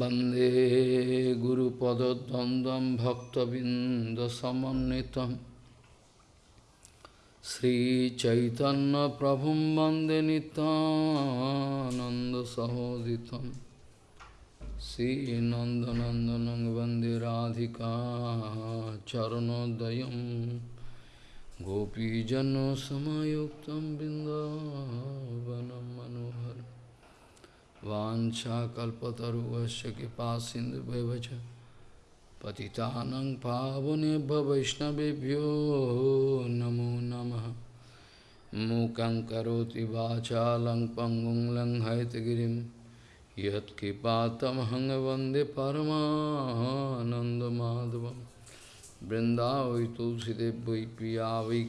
वंदे गुरुपदद्वन्द्वं भक्तबिन्दसमन्वितं। श्रीचैतन्यप्रभुं वंदे नितानन्दसहोदितं श्रीनन्दनन्दनं वंदे राधिका चरणोदयं। गोपीजनसमयुक्तं बिन्दावनं मनोहरम्। वाञ्छाकल्पतरुवस्य कृपा सिन्धुभ्यः पतितानं पावनेभ्य वैष्णवेभ्यो नमो नमः। मूकं करोति वाचालं पङ्गुं लङ्घयतगिरिं। यत्कृपातमहं वंदे परमानन्दमाधवं। वृन्दावै तुलसीदेव वै पिया वै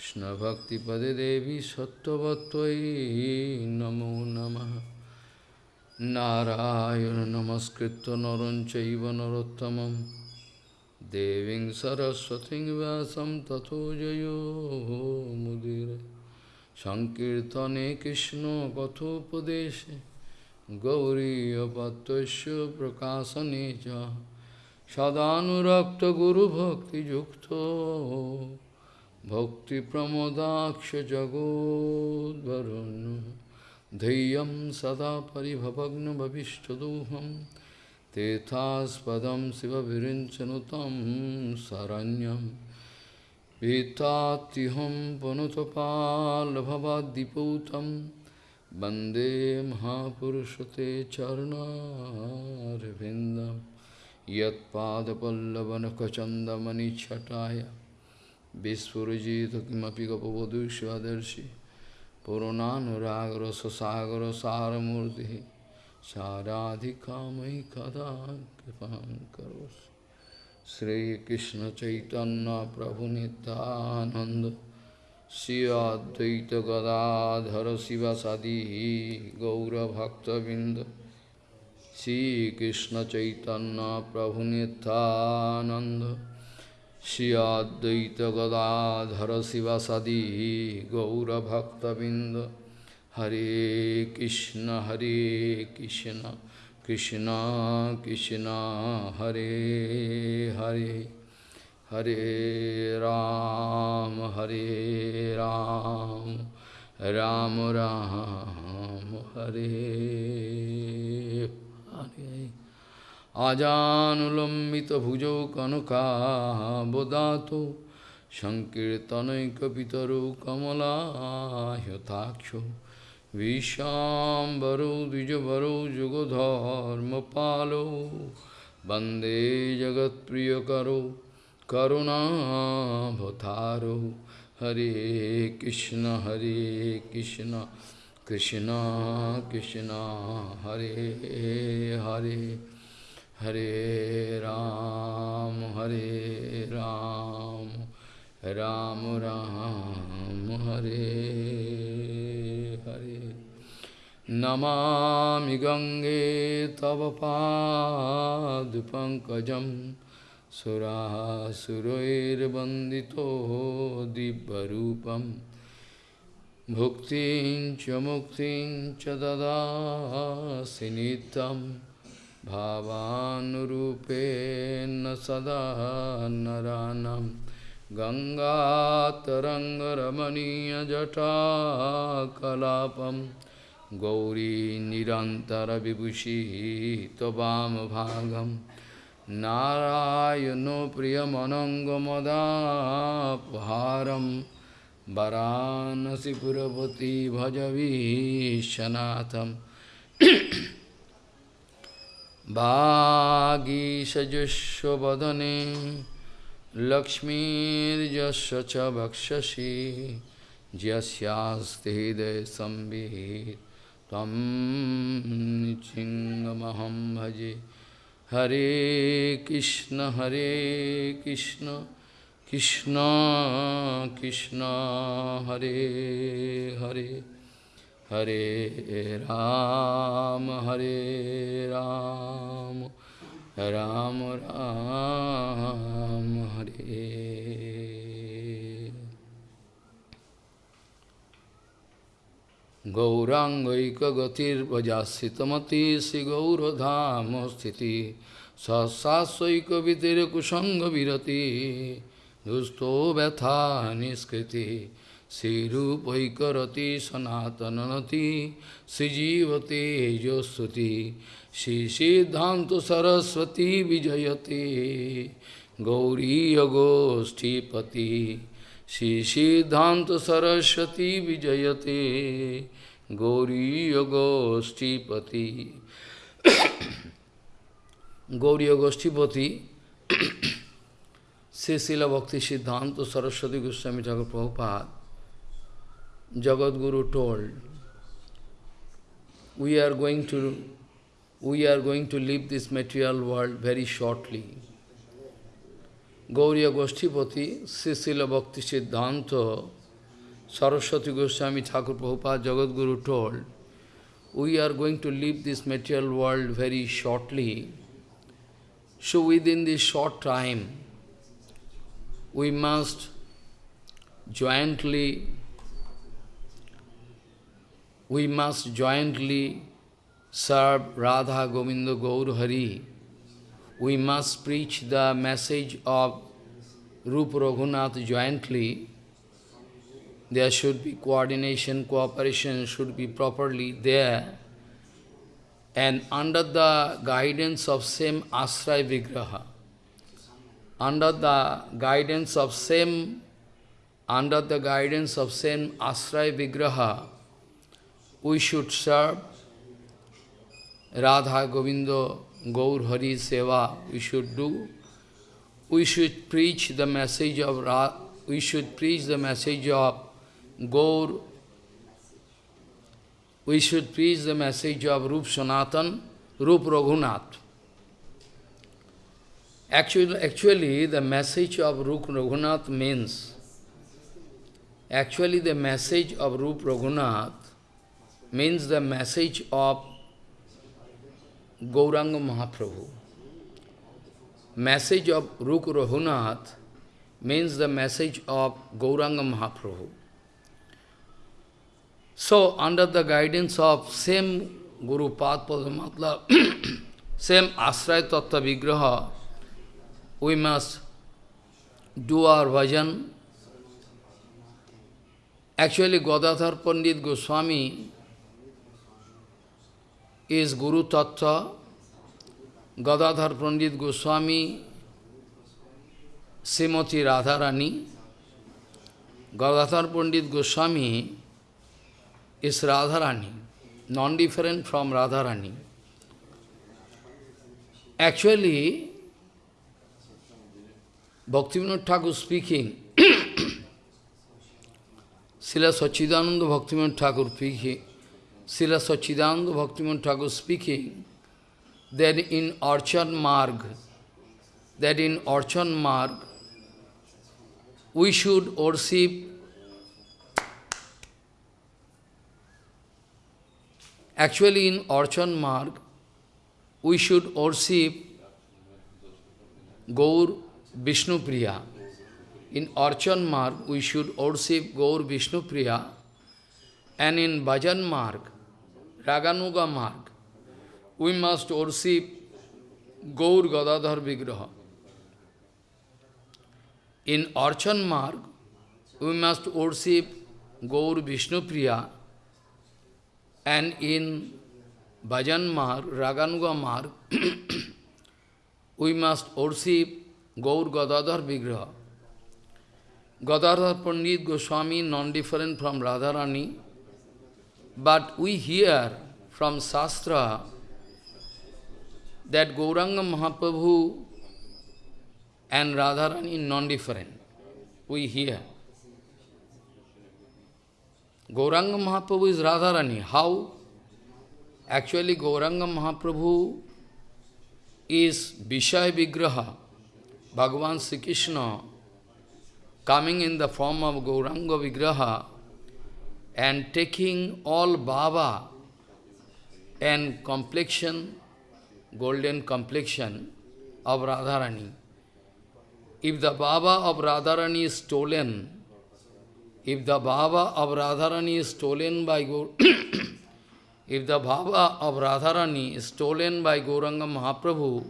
কৃষ্ণভক্তিপদে দেবী সত্যবত্তই নমো নম। নারায়ণ নমস্কৃত নরঞ্চৈব নরোত্তম দেবীং সরস্বতী ব্যাসম তথো জয় মুদির। সংকীর্তনে কৃষ্ণ কথোপদেশে গৌরীপত্য প্রকাশনে সদানুরক্ত গুরুভক্তিযুক্ত सदानुरक्तगुरुभक्तियुक्तो भक्तिप्रमोदाक्षजगोद्वरुन् धैर्यं सदा परिभवग्नभविष्टदोहं तेथास्पदं शिवविरिञ्चनुतं शरण्यं पीतात्युहं पुनुतपाल्भवाद्दिपूतं वन्दे महापुरुषते चरणारविन्दं यत्पादपल्लवनखचन्दमणिच्छटाय Vispurujita kimapi gapavadu shvadarshi Purananuragra sasagra saramurti Saradhikamai kada kripam karos Sri Krishna Chaitanya Prabhu Nityananda Sri Advaita Gadadhara Sivasadihi Gaura Bhakta Vinda Sri Krishna Chaitanya Prabhu Nityananda श्रियादत Gadadhar शिवसदी गौरभक्तबिंद हरे कृष्ण हरे कृष्ण कृष्ण कृष्ण, हरे हरे हरे राम हरे राम राम राम, हरे। हरे আজানুলম্বিতভুজৌ কনকাবদাতো সংকীর্তনৈকপিতরৌ কমলাহ্যতাক্ষ বিশ্বাম্বরৌ দ্বিজবরৌ যুগধর্মপালৌ বন্দে জগৎপ্রিয়করৌ করুণাভতারৌ হরে কৃষ্ণ হরে Krishna Krishna Krishna Hare Hare Hare Ram, Hare Ram, Ram Ram, Hare Hare. Namami Gange Tava Padupankajam Surasuroir Bandito Dibbarupam Bhuktin Chamuktin Chadada Sinitam भावानुरूपेण सदा नरानं गङ्गातरङ्गरमणीयजटाकलापं गौरी निरन्तरविभूषिः त्ववामभागं नारायणो प्रियमनङ्गमदापहारं वरानसिपुरवती भजवीशनाथम् वागीषजुष्वदने लक्ष्मीर्यस्य च वक्षसि यस्यास्ति हृदयसंवित् त्वं चिङ्गमहं भजे हरे कृष्ण हरे Krishna Krishna Krishna Hare Hare Hare Ram, Hare Ram, Ram Ram, Hare Gaurangaikagatirvajasitamati Sri Gauradham sthiti Sasasoikavitere kusanga virati Dusto vetha niskriti শ্রীরূপৈকরতি সনাতনতি শ্রীজীবতে যস্বতি Shri সিদ্ধান্ত সরস্বতী বিজয়তে, গৌরীয়গোষ্ঠীপতি শ্রী সিদ্ধান্ত সরস্বতী বিজয়তে, গৌরীয়গোষ্ঠীপতি। গৌরীয় গোষ্ঠীপতি শ্রী শিলা ভক্তি সিদ্ধান্ত Saraswati Goswami Thakur Prabhupada Guru told, we are going to we are going to leave this material world very shortly. Gauriya Goshtipati, Sri Srila Bhakti Siddhanta Saraswati Goswami Thakur Prabhupada Jagat Guru told, we are going to leave this material world very shortly. So within this short time, we must jointly we must jointly serve Radha Govinda Gaur Hari. We must preach the message of Rupa Raghunath jointly. There should be coordination, cooperation should be properly there. And under the guidance of same Asray Vigraha, under the guidance of same, under the guidance of same Asray Vigraha, we should serve Radha Govinda Gaur Hari Seva, we should do. We should preach the message of Ra we should preach the message of Gaur. We should preach the message of Rup Sanatan, Rup Raghunath. Actually, actually, the message of Rup Raghunath means, actually the message of Rup Raghunath means the message of Gauranga Mahaprabhu. Message of Raghunath means the message of Gauranga Mahaprabhu. So, under the guidance of same Guru Padma same Asray Tattva Vigraha, we must do our bhajan. Actually, Gadadhar Pandit Goswami is Guru Tattva. Gadadhar Pandit Goswami, Srimati Radharani. Gadadhar Pandit Goswami is Radharani, non-different from Radharani. Actually, Bhaktivinoda Thakur speaking, Srila Sachidananda Bhaktivinoda Thakur speaking, Srila Sachidananda Bhaktivinoda Thakur speaking, that in Archan Marg, that in Archan Marg, we should worship Actually, in Archan Marg, we should worship Gaur Vishnu Priya. In Archan Marg, we should worship Gaur Vishnu Priya. And in Bhajan Marg, Raganuga Marg, we must worship Gaur Gadadhar Vigraha. In Archan Marg, we must worship Gaur Vishnu Priya. And in Bhajan Marg, Raganuga Marg, we must worship Gaur Gadadhar Vigraha. Gadadhar Pandit Goswami non-different from Radharani, but we hear from Shastra that Gauranga Mahaprabhu and Radharani non-different. We hear. Gauranga Mahaprabhu is Radharani. How? Actually, Gauranga Mahaprabhu is Vishaya Vigraha, Bhagavan Sri Krishna, coming in the form of Gauranga Vigraha and taking all Baba and complexion, golden complexion of Radharani. If the Baba of Radharani is stolen, if the bhava of Radharani is stolen by if the bhava of Radharani is stolen by Gauranga Mahaprabhu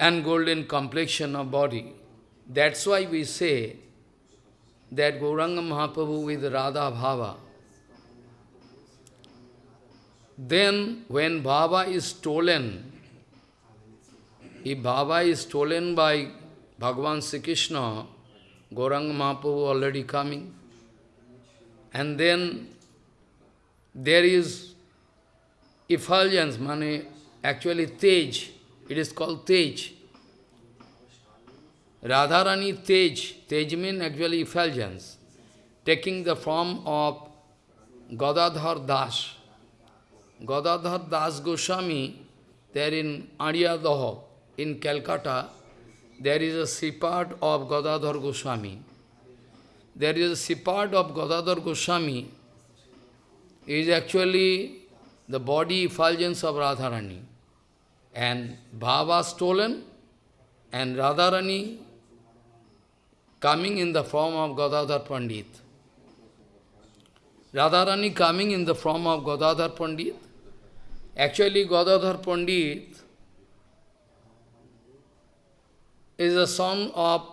and golden complexion of body, that's why we say that Gauranga Mahaprabhu with Radha Bhava. Then when Bhava is stolen, if Bhava is stolen by Bhagavan Sri Krishna, Gauranga Mahaprabhu already coming, and then there is effulgence, money, actually Tej, it is called Tej. Radharani Tej, Tej means actually effulgence, taking the form of Gadadhar Das. Gadadhar Das Goswami, there in Aryadaha, in Calcutta, there is a Sripat of Gadadhar Goswami. There is a Sripat of Gadadhar Goswami, is actually the body effulgence of Radharani. And Bhava stolen, and Radharani coming in the form of Gadadhar Pandit. Radharani coming in the form of Gadadhar Pandit. Actually, Gadadhar Pandit is a son of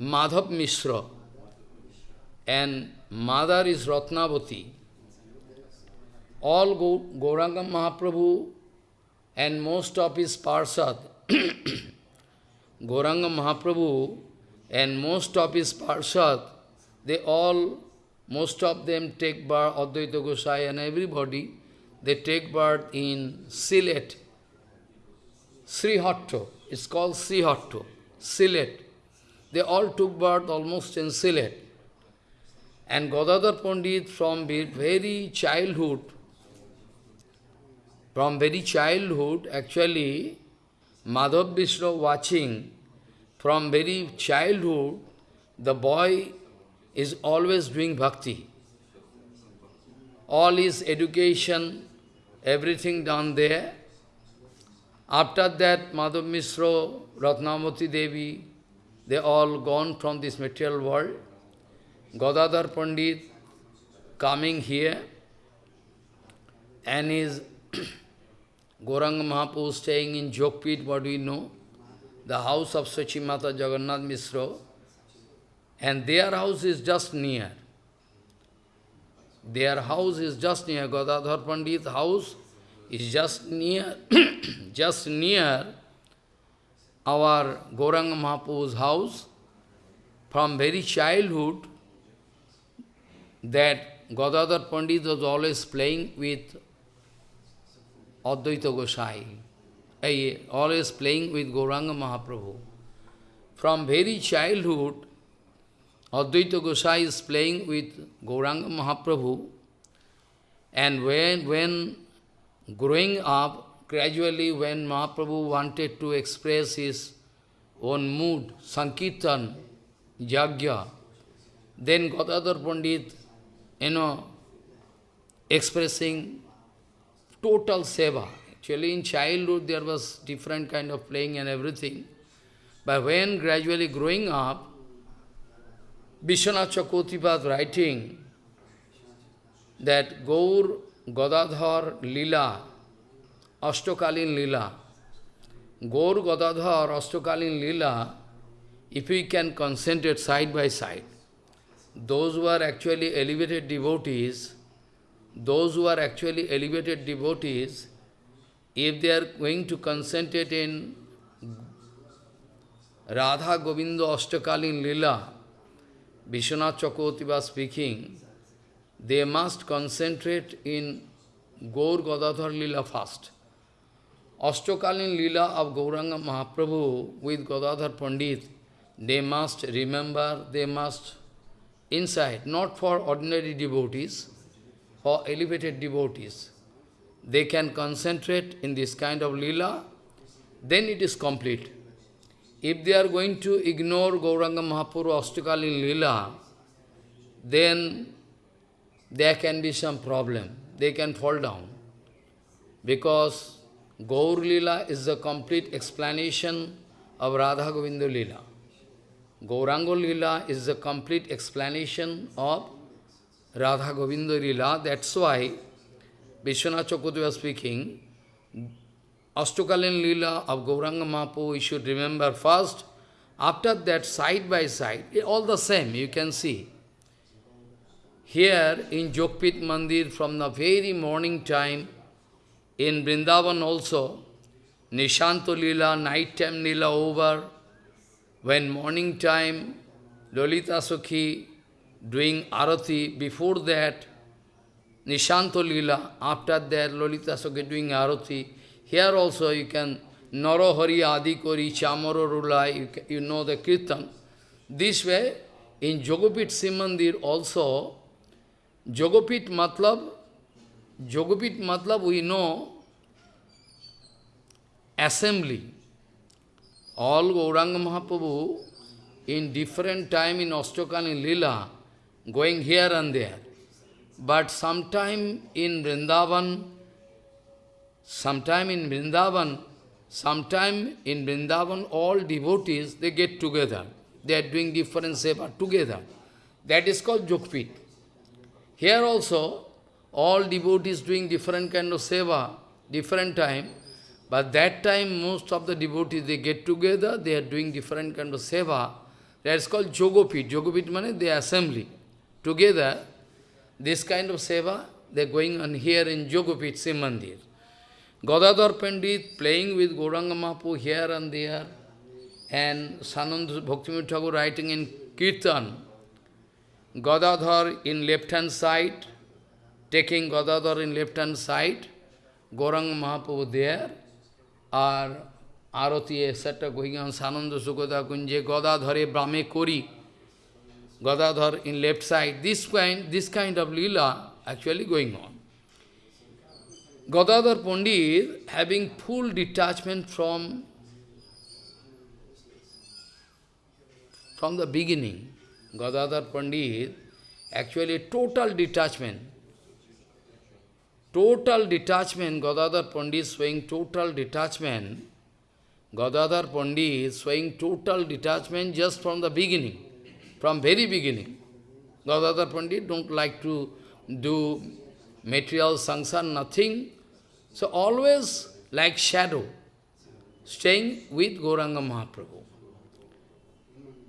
Madhav Mishra and mother is Ratnavati. All Gauranga Mahaprabhu and most of his parsad Gauranga Mahaprabhu and most of his Parshad, they all, most of them take birth, Advaita Gosai and everybody, they take birth in Sylhet, Srihatto. It's called Srihatto, Sylhet. They all took birth almost in Sylhet. And Gadadhar Pandit from very childhood, from very childhood, actually, Madhav Vishnu watching from very childhood, the boy is always doing bhakti. All his education, everything done there. After that, Madhav Mishra, Ratnamati Devi, they all gone from this material world. Gadadhar Pandit coming here and is Gauranga Mahaprabhu staying in Jogpit, what we know? The house of Sachimata Jagannath Misro, And their house is just near. Their house is just near. Gadadhar Pandit's house is just near, just near our Gauranga Mahaprabhu's house. From very childhood, that Gadadhar Pandit was always playing with Advaita Gosai, always playing with Gauranga Mahaprabhu. From very childhood, Advaita Gosai is playing with Gauranga Mahaprabhu, and when, when growing up, gradually when Mahaprabhu wanted to express his own mood, Sankirtan, Jagya, then Gadadhar Pandit, you know, expressing total seva. Actually, in childhood, there was different kind of playing and everything. But when gradually growing up, Vishwanath Chakravarti writing that Gaur Gadadhar Lila, Ashtokalin Lila, Gaur Gadadhar Ashtokalin Lila, if we can concentrate side by side, those who are actually elevated devotees, those who are actually elevated devotees, if they are going to concentrate in Radha Govinda Ashtakalin Lila, Vishwanath Chakravarti was speaking, they must concentrate in Gaur Gadadhar Lila first. Ashtakalin Lila of Gauranga Mahaprabhu with Gadadhar Pandit, they must remember, they must inside, not for ordinary devotees, for elevated devotees. They can concentrate in this kind of lila, then it is complete. If they are going to ignore Gauranga Mahaprabhu Ashtakalin lila, then there can be some problem. They can fall down. Because Gaur Lila is the complete explanation of Radha Govinda Lila. Gauranga Lila is the complete explanation of Radha Govinda Lila. That's why Vishwanath Chakravarti speaking, Ashtokalin Lila of Gauranga Mahaprabhu you should remember first. After that, side by side, eh, all the same, you can see. Here in Jogpit Mandir, from the very morning time, in Vrindavan also, Nishanto Lila, night time Lila over, when morning time, Lolita Sukhi doing arati, before that, Nishanto Lila, after that, Lolita Sukhi doing arati. Here also you can, Narohari Adikori, Chamaro Rula, you, you know the Kirtan. This way, in Jogopit Simandir also, Jogopit Matlab, Jogopit Matlab we know assembly. All Gauranga Mahaprabhu in different time in Ostokani Lila, going here and there. But sometime in Vrindavan, sometime in Vrindavan, sometime in Vrindavan, all devotees, they get together. They are doing different seva together. That is called Jogpit. Here also, all devotees doing different kind of seva, different time. But that time, most of the devotees, they get together, they are doing different kind of seva. That is called Jogopit. Jogopit means the assembly. Together, this kind of seva, they are going on here in Jogopit, Simandir. Gadadhar Pandit playing with Gauranga Mahaprabhu here and there, and Sananda Bhaktivinoda Thakur writing in Kirtan, Gadadhar in left-hand side, taking Gadadhar in left-hand side, Gauranga Mahaprabhu there, or Arati, etc. going on, Sananda Sukada Kunje, Gadadhare Brahme Kori, Gadadhar in left side, this kind, this kind of lila actually going on. Gadadhar Pandit having full detachment from, from the beginning. Gadadhar Pandit actually total detachment. Total detachment, Gadadhar Pandit showing total detachment. Gadadhar Pandit showing total detachment just from the beginning, from very beginning. Gadadhar Pandit don't like to do material sanksar, nothing. So always like shadow, staying with Gauranga Mahaprabhu.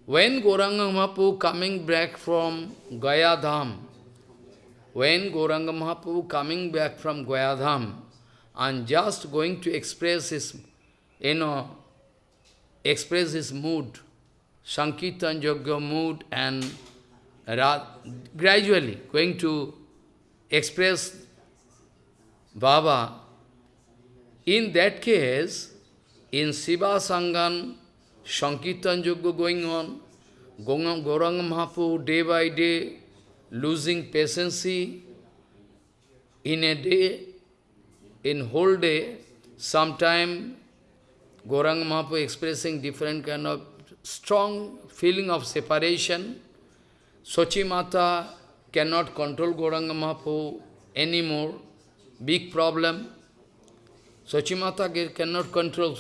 When Gauranga Mahaprabhu coming back from Gaya Dham, when Gauranga Mahaprabhu coming back from Gaya Dham and just going to express his, you know, express his mood, Sankirtan Yogya mood and gradually going to express Baba, in that case, in Srivas Angan, Sankirtan Yoga going on, Gauranga Mahaprabhu day by day losing patience in a day, in whole day, sometime Gauranga Mahaprabhu expressing different kind of strong feeling of separation. Sochi Mata cannot control Gauranga Mahaprabhu anymore. Big problem. Sochi Mata cannot control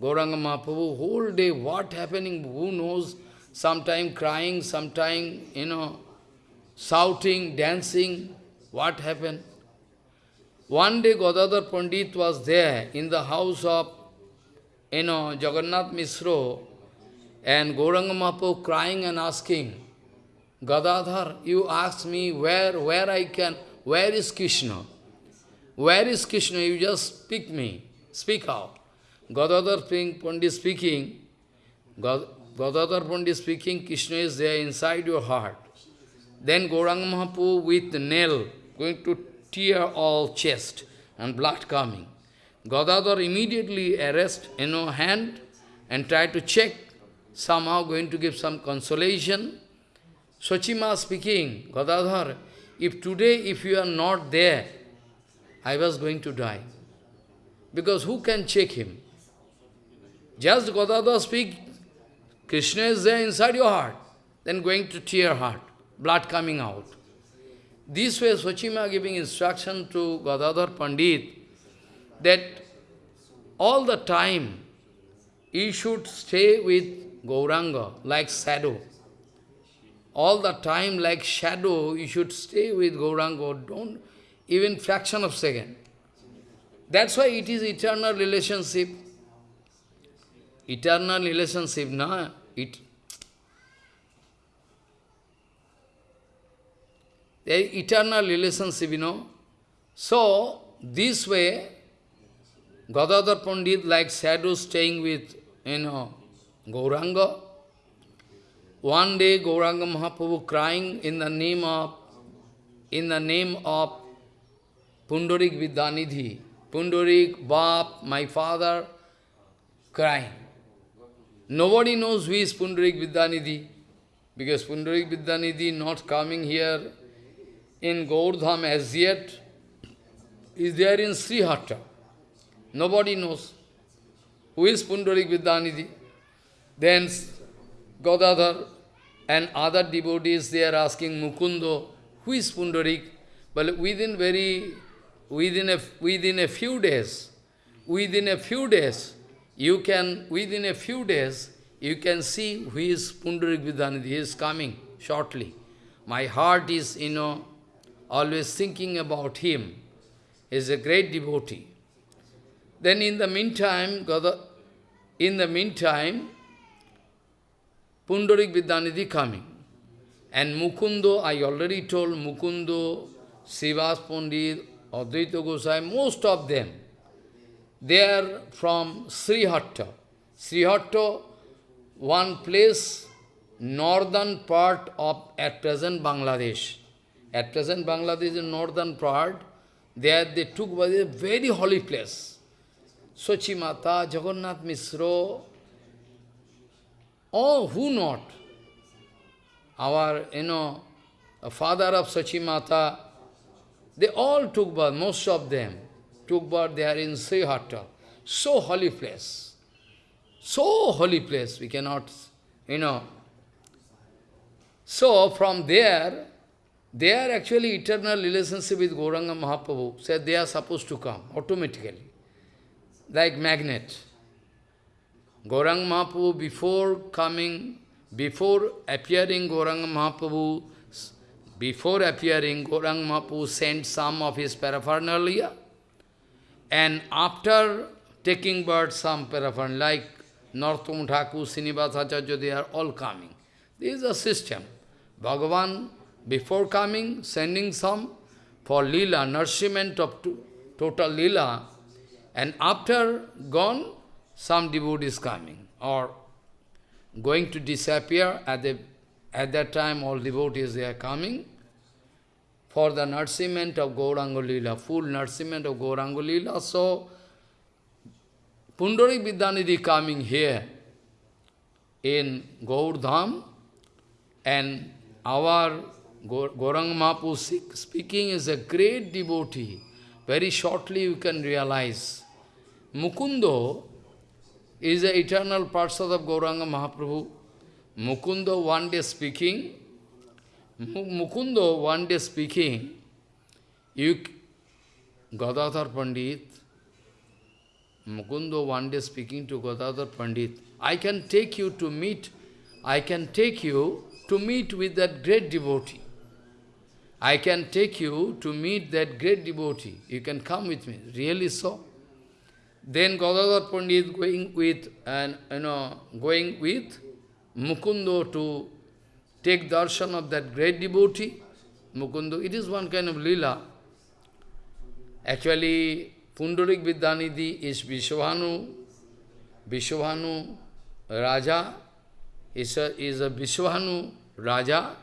Gauranga Mahaprabhu. Whole day, what happening, who knows? Sometime crying, sometime, you know, shouting, dancing. What happened? One day Gadadhar Pandit was there in the house of, you know, Jagannath Misro, and Gauranga Mahaprabhu crying and asking, Gadadhar, you ask me where, where I can, where is Krishna? Where is Krishna? You just speak me, speak out. Gadadhar Pandit speaking, Gadadhar Pandit speaking, Krishna is there inside your heart. Then Gauranga Mahaprabhu with nail going to tear all chest and blood coming. Gadadhar immediately arrest you know, hand and try to check, somehow going to give some consolation. Sochima speaking, Gadadhar, if today if you are not there, I was going to die. Because who can check him? Just Gadadhar speak, Krishna is there inside your heart, then going to tear heart, blood coming out. This way Sochima giving instruction to Gadadhar Pandit that all the time he should stay with Gauranga, like shadow. All the time, like shadow, you should stay with Gauranga. Don't even fraction of second. That's why it is eternal relationship. Eternal relationship, na? It, the eternal relationship, you know. So, this way, Gadadhar Pandit, like shadow staying with, you know, Gauranga. One day, Gauranga Mahaprabhu crying in the name of, in the name of Pundarik Vidyanidhi. Pundarik, Bap, my father, crying. Nobody knows who is Pundarik Vidyanidhi, because Pundarik Vidyanidhi not coming here in Gaurdham as yet, is there in Srihatta. Nobody knows who is Pundarik Vidyanidhi. Then Gadadhar and other devotees, they are asking Mukundo, who is Pundarik? But within very within a, within a few days, within a few days, you can, within a few days, you can see who is Pundarik Vidyanidhi, he is coming shortly. My heart is, you know, always thinking about him. He is a great devotee. Then in the meantime, in the meantime, Pundarik Vidyanidhi coming. And Mukundo, I already told Mukundo, Srivas Pandit, Advaita Gosai, most of them, they are from Srihatta. Srihatta, one place, northern part of, at present, Bangladesh. At present, Bangladesh is northern part. There they took was a very holy place. Sochi Mata, Jagannath Misro, oh, who not? Our, you know, father of Sochi Mata, they all took birth, most of them took birth there in Srihatta. So holy place. So holy place, we cannot, you know. So from there, they are actually eternal relationship with Gauranga Mahaprabhu. Said they are supposed to come automatically, like magnet. Gauranga Mahaprabhu before coming, before appearing Gauranga Mahaprabhu, before appearing, Gaurang Mahaprabhu sent some of his paraphernalia, and after taking birth some paraphernalia, like Narottam Thakur, Srinivasacharya, they are all coming. This is a system. Bhagavan, before coming, sending some for lila, nourishment of total lila, and after gone, some devotees coming, or going to disappear at the at that time, all devotees, they are coming for the nourishment of Gaurangalila, full nourishment of Gaurangalila. So, Pundarik Vidyanidhi coming here in Gaurdham, and our Gauranga Mahapu speaking is a great devotee. Very shortly you can realize. Mukundo is the eternal Parsad of Gauranga Mahaprabhu. Mukundo one day speaking, Mukundo one day speaking, you, Gadadhar Pandit, Mukundo one day speaking to Gadadhar Pandit, I can take you to meet, I can take you to meet with that great devotee. I can take you to meet that great devotee. You can come with me. Really so? Then Gadadhar Pandit going with, and you know, going with Mukundo to take darshan of that great devotee, Mukundo. It is one kind of lila. Actually, Pundarik Vidyanidhi is Vishwanu, Vishwanu Raja, is a, is a Vishwanu Raja,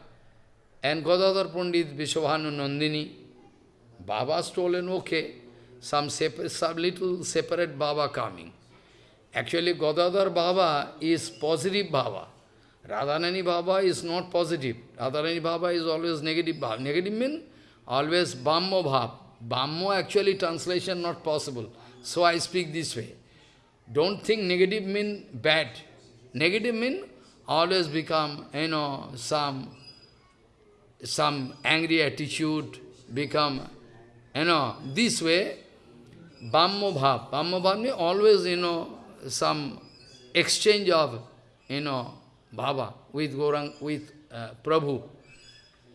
and Gadadhar Pandit Vishwanu Nandini. Baba stolen, okay, some, separate, some little separate Baba coming. Actually, Gadadhar Baba is positive Baba. Radharani Baba is not positive. Radharani Baba is always negative Bhava. Negative means always Bhammo Bhav. Bhammo actually translation not possible. So I speak this way. Don't think negative mean bad. Negative mean always become, you know, some, some angry attitude, become, you know, this way, Bhammo Bhav. Bhammo Bhav means always, you know, some exchange of you know, Baba, with Gaurang, with uh, Prabhu.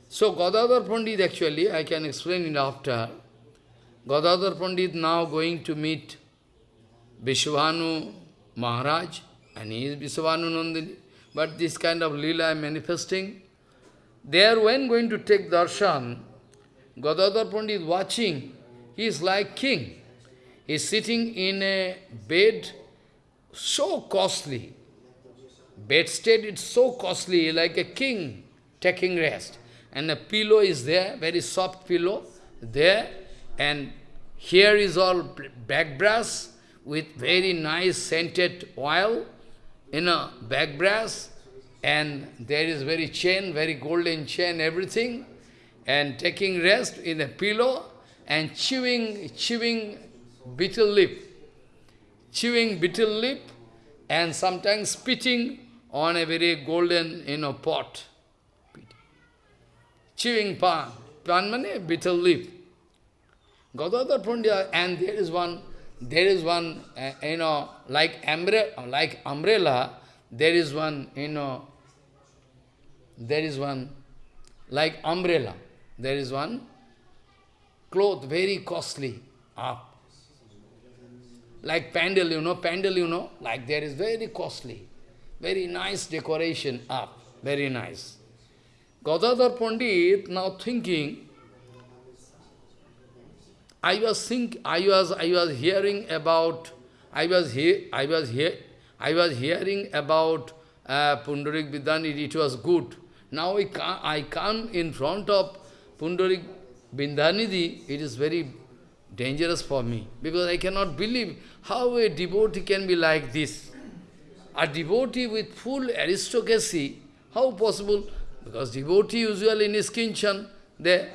So Gadadhar Pandit actually, I can explain it after. Gadadhar Pandit now going to meet Vrishabhanu Maharaj, and he is Vrishabhanu Nandini. But this kind of lila manifesting. There, when going to take darshan, Gadadhar Pandit watching, he is like king. Is sitting in a bed so costly. Bedstead is so costly, like a king taking rest. And a pillow is there, very soft pillow there. And here is all back brass with very nice scented oil in a back brass. And there is very chain, very golden chain, everything. And taking rest in a pillow and chewing, chewing betel leaf. Chewing bitter leaf and sometimes spitting on a very golden, you know, pot. Chewing pan. Pan means betel leaf. Gadadhar Pandit, and there is one, there is one, uh, you know, like umbrella, like umbrella, there is one, you know, there is one, like umbrella, there is one cloth, very costly, up. Like pandal, you know, pandal, you know, like there is very costly. Very nice decoration up, very nice. Gadadhar Pandit now thinking, I was think I was I was hearing about I was here I was here I was hearing about uh, Pundarik it was good. Now I I come in front of Pundarik Vidyanidhi, it is very dangerous for me because I cannot believe how a devotee can be like this. A devotee with full aristocracy, how possible? Because devotee usually in his kinchan, they,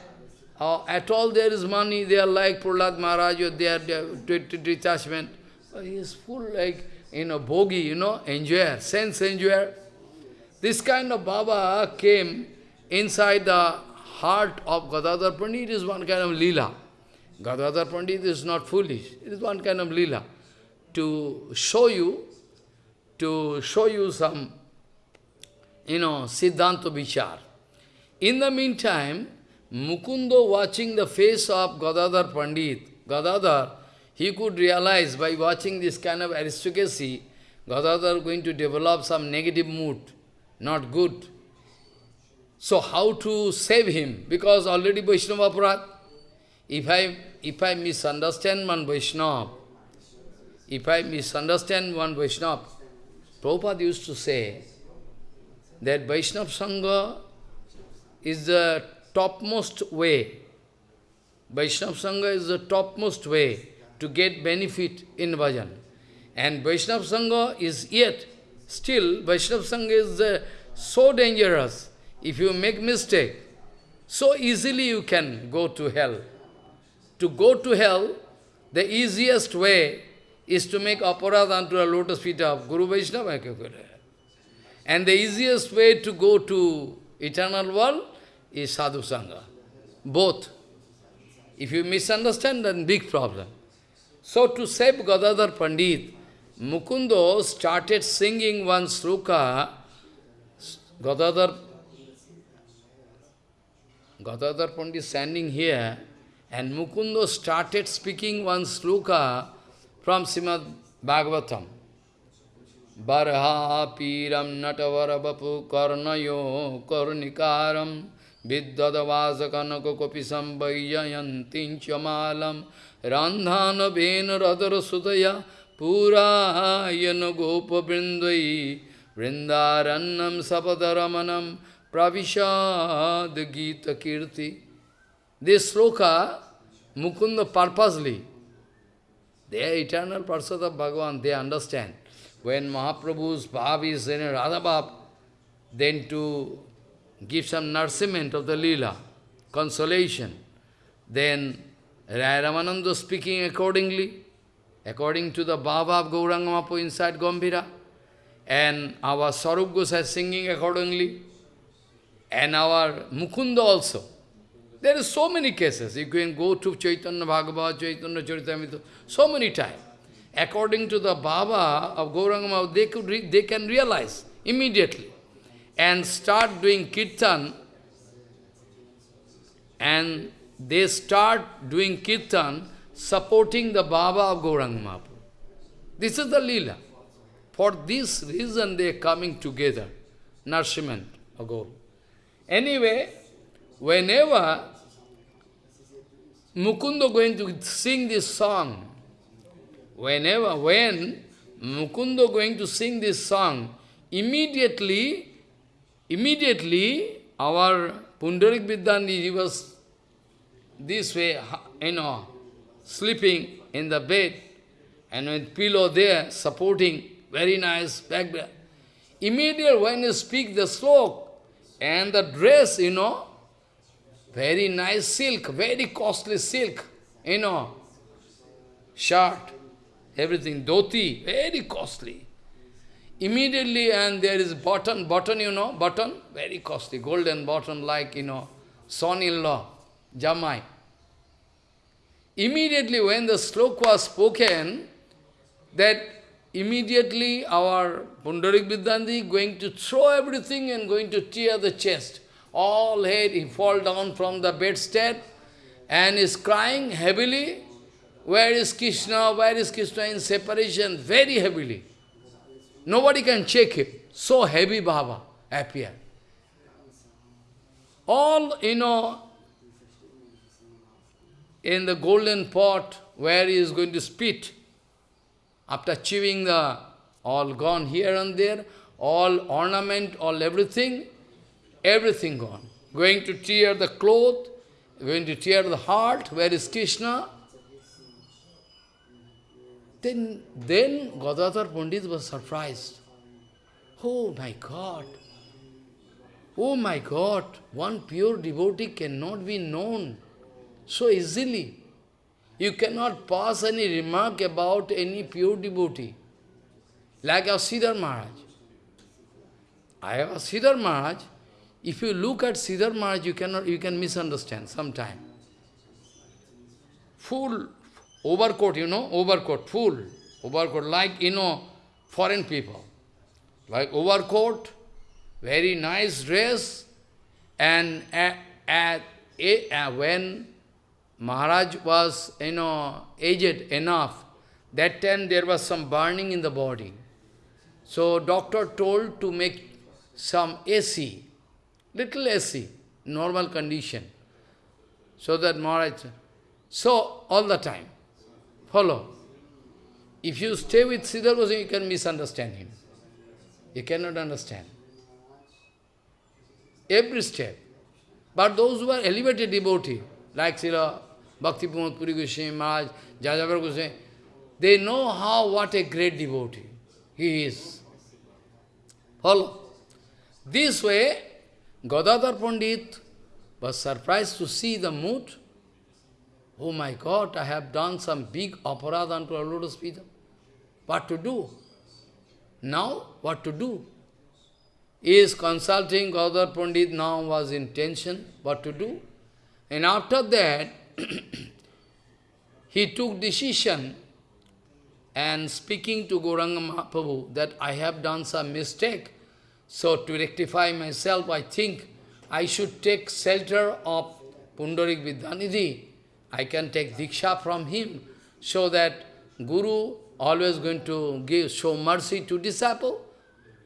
uh, at all there is money, they are like Prahlad Maharaj, or they are, detachment. he is full like, you know, bogey, you know, enjoyer, sense enjoyer. This kind of Baba came inside the heart of Gadadhar Pandit, is one kind of lila. Gadadhar Pandit is not foolish, it is one kind of lila. To show you to show you some, you know, Siddhanta Vichar. In the meantime, Mukundo watching the face of Gadadhar Pandit, Gadadhar, he could realize by watching this kind of aristocracy, Gadadhar going to develop some negative mood, not good. So how to save him? Because already Vaishnava Aparadh. If I, if I misunderstand one Vaishnava, if I misunderstand one Vaishnava, Prabhupada used to say that Vaishnava Sangha is the topmost way. Vaishnava Sangha is the topmost way to get benefit in bhajan. And Vaishnava Sangha is yet, still, Vaishnava Sangha is uh, so dangerous. If you make mistake, so easily you can go to hell. To go to hell, the easiest way is to make aparadh unto a lotus feet of Guru Vaishnava. And the easiest way to go to eternal world is sadhu sangha. Both. If you misunderstand, then big problem. So to save Gadadhar Pandit, Mukundo started singing one sloka, Gadadhar, Gadadhar Pandit standing here, and Mukundo started speaking one sloka from Srimad Bhagavatam. Barha piram natavarabapu karnayo karnikaram vidyadavasakanako kopisam vayyayantinchamalam randhana vena radara sudaya purayana gopa brindai vrindarannam sapadaramanam pravishad gita kirti. This sloka, Mukunda purposely they are eternal Parsad of Bhagavan, they understand. When Mahaprabhu's bhav is in a Radha bhav, then to give some nourishment of the lila, consolation, then Rai Ramananda speaking accordingly, according to the bhav of Gauranga inside Gambhira, and our Sarup Gosai singing accordingly, and our Mukunda also. There are so many cases. You can go to Chaitanya Bhagavat, Chaitanya Charitamrita, so many times. According to the Baba of Gauranga they, could they can realize immediately, and start doing kirtan, and they start doing kirtan supporting the Baba of Gauranga Mahaprabhu. This is the lila. For this reason they are coming together, nourishment ago. Anyway, whenever Mukunda going to sing this song, whenever, when Mukunda going to sing this song, immediately, immediately our Pundarik Vidyanidhi was this way, you know, sleeping in the bed, and with pillow there, supporting, very nice back there. Immediately when you speak the slok, and the dress, you know, very nice silk, very costly silk, you know, shirt, everything, dhoti, very costly. Immediately, and there is button, button, you know, button, very costly, golden button like, you know, son-in-law, Jamai. Immediately when the slok was spoken, that immediately our Pundarik Vidyanidhi going to throw everything and going to tear the chest. All head, he fall down from the bedstead and is crying heavily. Where is Krishna? Where is Krishna in separation? Very heavily. Nobody can check him. So heavy Baba appear. All, you know, in the golden pot where he is going to spit, after chewing the, all gone here and there, all ornament, all everything, everything gone. Going to tear the cloth, going to tear the heart, where is Krishna? Then, then Gadadhar Pandit was surprised. Oh my God! Oh my God! One pure devotee cannot be known so easily. You cannot pass any remark about any pure devotee. Like our Sridhar Maharaj. I have a Sridhar Maharaj. If you look at Sridhar Maharaj, you cannot you can misunderstand sometime. Full overcoat, you know, overcoat, full overcoat, like you know, foreign people. Like overcoat, very nice dress, and at, at, at, when Maharaj was, you know, aged enough. That time there was some burning in the body. So doctor told to make some AC, little AC, normal condition. So that Maharaj, so all the time, follow. If you stay with Sridhar Goswami, you can misunderstand him. You cannot understand. Every step. But those who are elevated devotee, like Srila Bhakti Pramod Puri Goswami Maharaj, Jajavar Goswami, they know how, what a great devotee he is. Follow. This way, Gadadhar Pandit was surprised to see the mood. Oh my God, I have done some big aparadh unto our Lotus Feet. What to do? Now, what to do? He is consulting Gadadhar Pandit now was in tension, what to do? And after that, he took decision and speaking to Gauranga Mahaprabhu that I have done some mistake. So to rectify myself, I think I should take shelter of Pundarik Vidyanidhi. I can take Diksha from him so that Guru always going to give show mercy to disciple.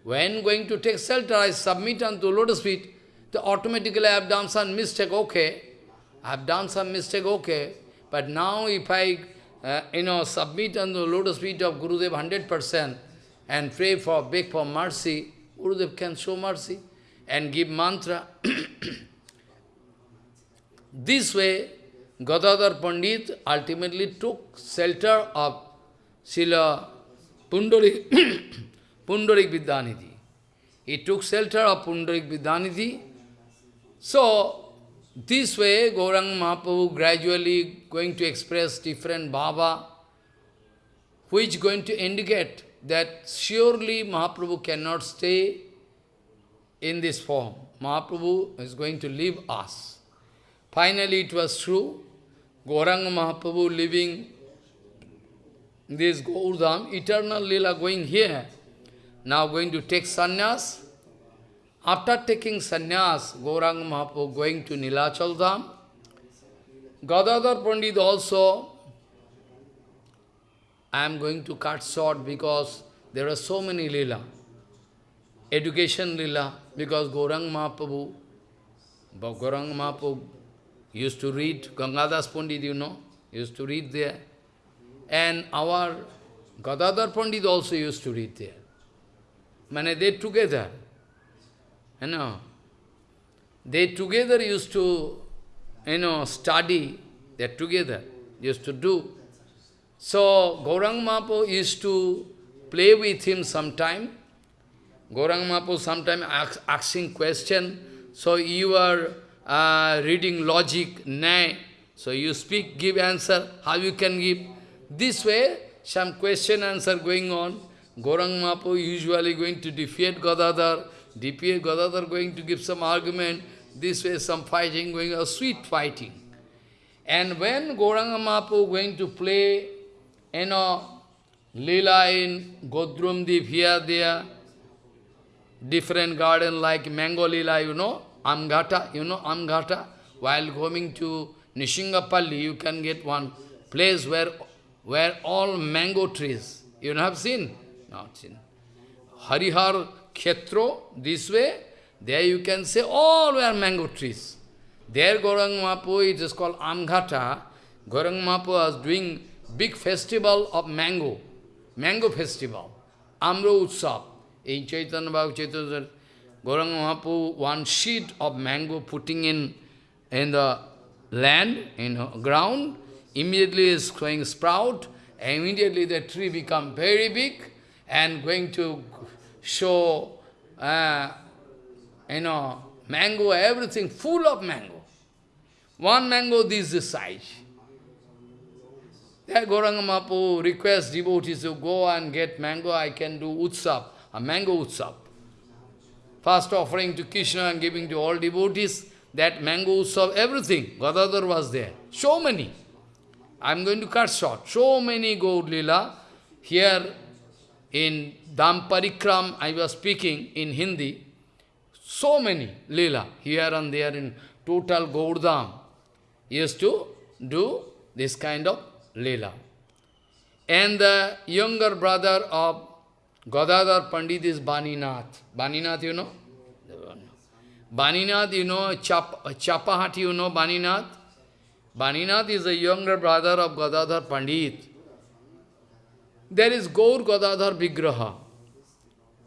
When going to take shelter, I submit unto lotus feet. So automatically I have done some mistake, okay. I have done some mistake, okay. But now if I, uh, you know, submit on the lotus feet of Gurudev 100% and pray for, beg for mercy, Gurudev can show mercy and give mantra. this way, Gadadhar Pandit ultimately took shelter of Srila Pundarik, Pundarik Vidyanidhi. He took shelter of Pundarik Vidyanidhi. So, this way, Gaurang Mahaprabhu gradually going to express different bhava, which going to indicate that surely Mahaprabhu cannot stay in this form. Mahaprabhu is going to leave us. Finally, it was true. Gauranga Mahaprabhu living this Gaurdham, eternal lila going here. now going to take sannyas. After taking sannyas, Gauranga Mahaprabhu going to Nilachal Dham. Gadadhar Pandit also, I am going to cut short because there are so many lila. Education lila, because Gauranga Mahaprabhu, Gauranga Mahaprabhu used to read, Gangadas Pandit, you know, used to read there. And our Gadadhar Pandit also used to read there. Mane they together, you know, they together used to, you know, study, they together used to do. So Gaurang Mahaprabhu used to play with him sometime. Gaurang Mahaprabhu sometime ask, asking question. So you are uh, reading logic, nay. So you speak, give answer, how you can give. This way, some question answer going on. Gaurang Mahaprabhu usually going to defeat Gadadhar, defeat Gadadhar going to give some argument, this way some fighting going on, sweet fighting. And when Gauranga Mahaprabhu going to play, you know, Lila in Godrumdeep here, there, different garden like Mango Lila, you know, Amgata, you know, Amgata, while going to Nishingapalli, you can get one place where, where all mango trees, you have seen? Not seen. Harihar Khetro, this way, there you can say all were mango trees. There Gaurang Mahaprabhu, it is called Amghata. Gaurang Mahaprabhu was doing big festival of mango, mango festival, Amro Utsav. In Chaitanya Bhagavat Chaitanya, Gaurang Mahaprabhu, one sheet of mango putting in, in the land, in ground, immediately is going sprout, and immediately the tree become very big, and going to show, uh, you know, mango, everything full of mango. One mango, this is size. There Gauranga Mahaprabhu requests devotees to go and get mango, I can do utsav, a mango utsav. First offering to Krishna and giving to all devotees, that mango utsav, everything. Gadadhar was there. So many. I am going to cut short. So many Lila. Here in Damparikram, I was speaking in Hindi. So many Lila. Here and there in total Gaurdam. Used to do this kind of Leela. And the younger brother of Gadadhar Pandit is Baninath. Baninath, you know? Baninath, you know, Chap Chapahati, you know Baninath? Baninath is the younger brother of Gadadhar Pandit. There is Gaur Gadadhar Vigraha.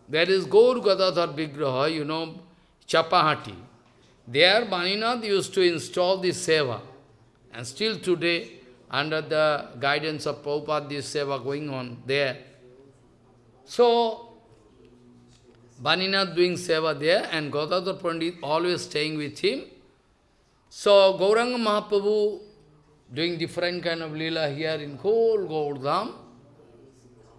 There is Gaur Gadadhar Vigraha, you know, Chapahati. There Baninath used to install this seva. And still today, under the guidance of Prabhupada, this seva going on there. So, Baninath doing seva there, and Gadadhar Pandit always staying with him. So, Gauranga Mahaprabhu doing different kind of lila here in whole Gaurdham.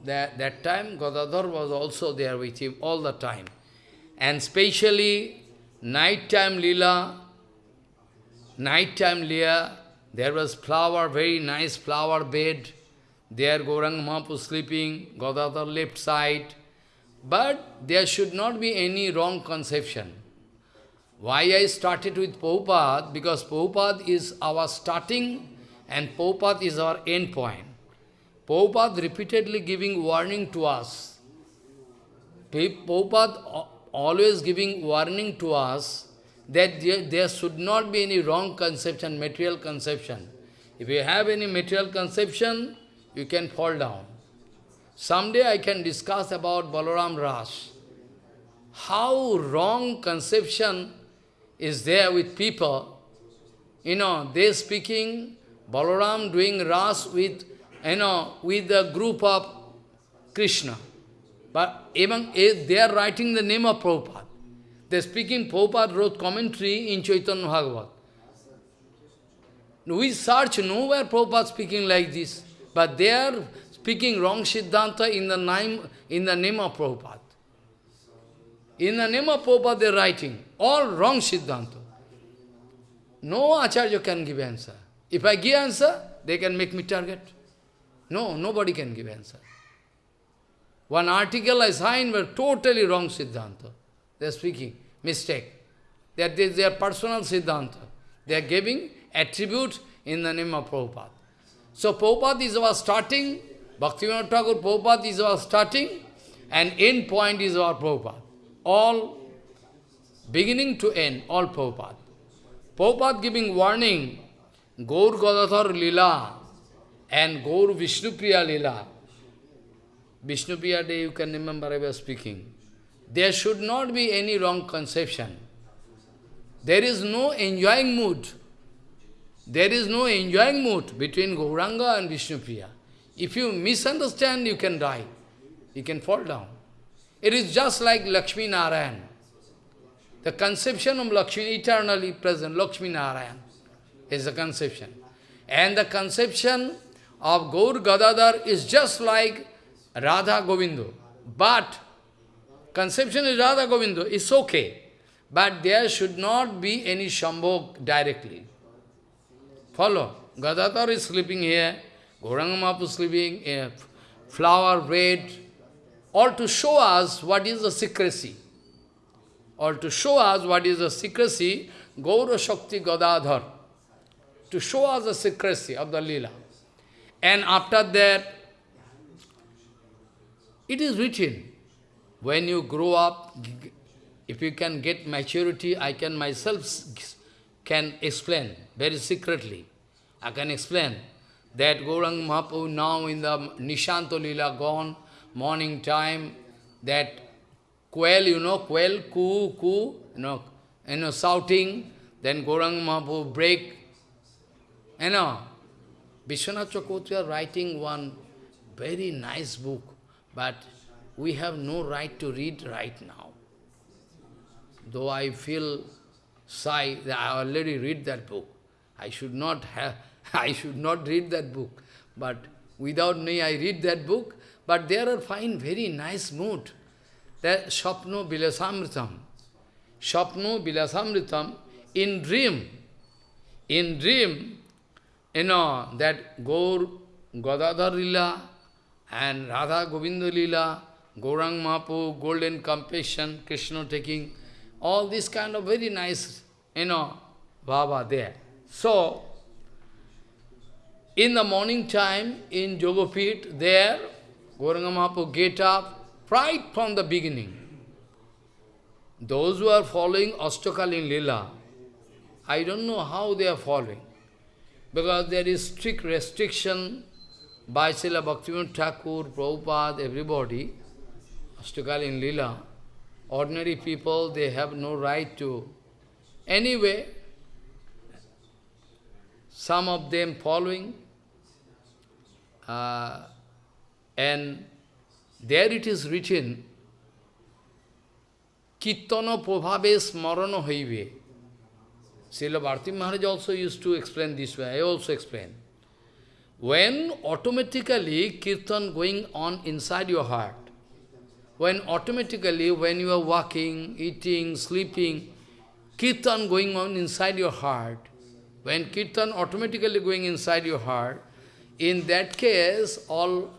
That, that time, Gadadhar was also there with him all the time. And especially, night-time lila, night-time lila, there was flower, very nice flower bed. There Gauranga Mahaprabhu sleeping, Gadadhar left side. But there should not be any wrong conception. Why I started with Prabhupada? Because Prabhupada is our starting and Prabhupada is our end point. Prabhupada repeatedly giving warning to us. Prabhupada always giving warning to us that there, there should not be any wrong conception, material conception. If you have any material conception, you can fall down. Someday I can discuss about Balaram Ras. How wrong conception is there with people. You know, they speaking, Balaram doing Ras with, you know, with the group of Krishna. But even they are writing the name of Prabhupada. They're speaking, Prabhupada wrote commentary in Chaitanya Bhagavat. We search nowhere Prabhupada speaking like this, but they are speaking wrong Siddhanta in the name, in the name of Prabhupada. In the name of Prabhupada they are writing, all wrong Siddhanta. No Acharya can give answer. If I give answer, they can make me target. No, nobody can give answer. One article I signed was totally wrong Siddhanta. They are speaking, mistake. That is their personal Siddhanta. They are giving attribute in the name of Prabhupada. So Prabhupada is our starting, Bhaktivinoda Thakur Prabhupada is our starting, and end point is our Prabhupada. All, beginning to end, all Prabhupada. Prabhupada giving warning, Gaur Gadadhar Lila and Gaur Vishnupriya Lila. Vishnupriya Day, you can remember I was speaking. There should not be any wrong conception. There is no enjoying mood. There is no enjoying mood between Gauranga and Vishnupriya. If you misunderstand, you can die. You can fall down. It is just like Lakshmi Narayan. The conception of Lakshmi, eternally present, Lakshmi Narayan, is the conception. And the conception of Gaur Gadadhar is just like Radha Govindo. But conception is Radha Govindo, it's okay. But there should not be any Shambhog directly. Follow. Gadadhar is sleeping here, Gauranga is sleeping, here, flower, bread, all to show us what is the secrecy. All to show us what is the secrecy, Gaura Shakti Gadadhar. To show us the secrecy of the Leela. And after that, it is written, when you grow up, if you can get maturity, I can myself can explain very secretly. I can explain that Gaurang Mahaprabhu now in the Nishanto Lila gone, morning time, that quail, you know, quail, coo, coo, you know, you know, shouting, then Gaurang Mahaprabhu break, you know. Vishwanath Chakravarti writing one very nice book, but we have no right to read right now. Though I feel shy that I already read that book. I should not have, I should not read that book. But without me, I read that book. But there are fine, very nice mood. That Shapno Bilasamritam. Shapno Bilasamritam, in dream, in dream, you know, that Gaur Gadadhar Lila and Radha Govinda Lila, Gaurang Mahapu, Golden Compassion, Krishna taking, all this kind of very nice, you know, Baba there. So, in the morning time, in Jogopit, there, Gauranga Mahapu get up right from the beginning. Those who are following Ashtakalin Lila, I don't know how they are following. Because there is strict restriction by Srila Bhaktivinoda Thakur, Prabhupada, everybody, Ashtakalin Lila. Ordinary people, they have no right to. Anyway, some of them following, uh, and there it is written, Kirtana Prabhave Smarana Haive. Srila Bharati Maharaj also used to explain this way, I also explain. When automatically kirtan going on inside your heart, when automatically, when you are walking, eating, sleeping, kirtan going on inside your heart, when kirtan automatically going inside your heart, in that case, all,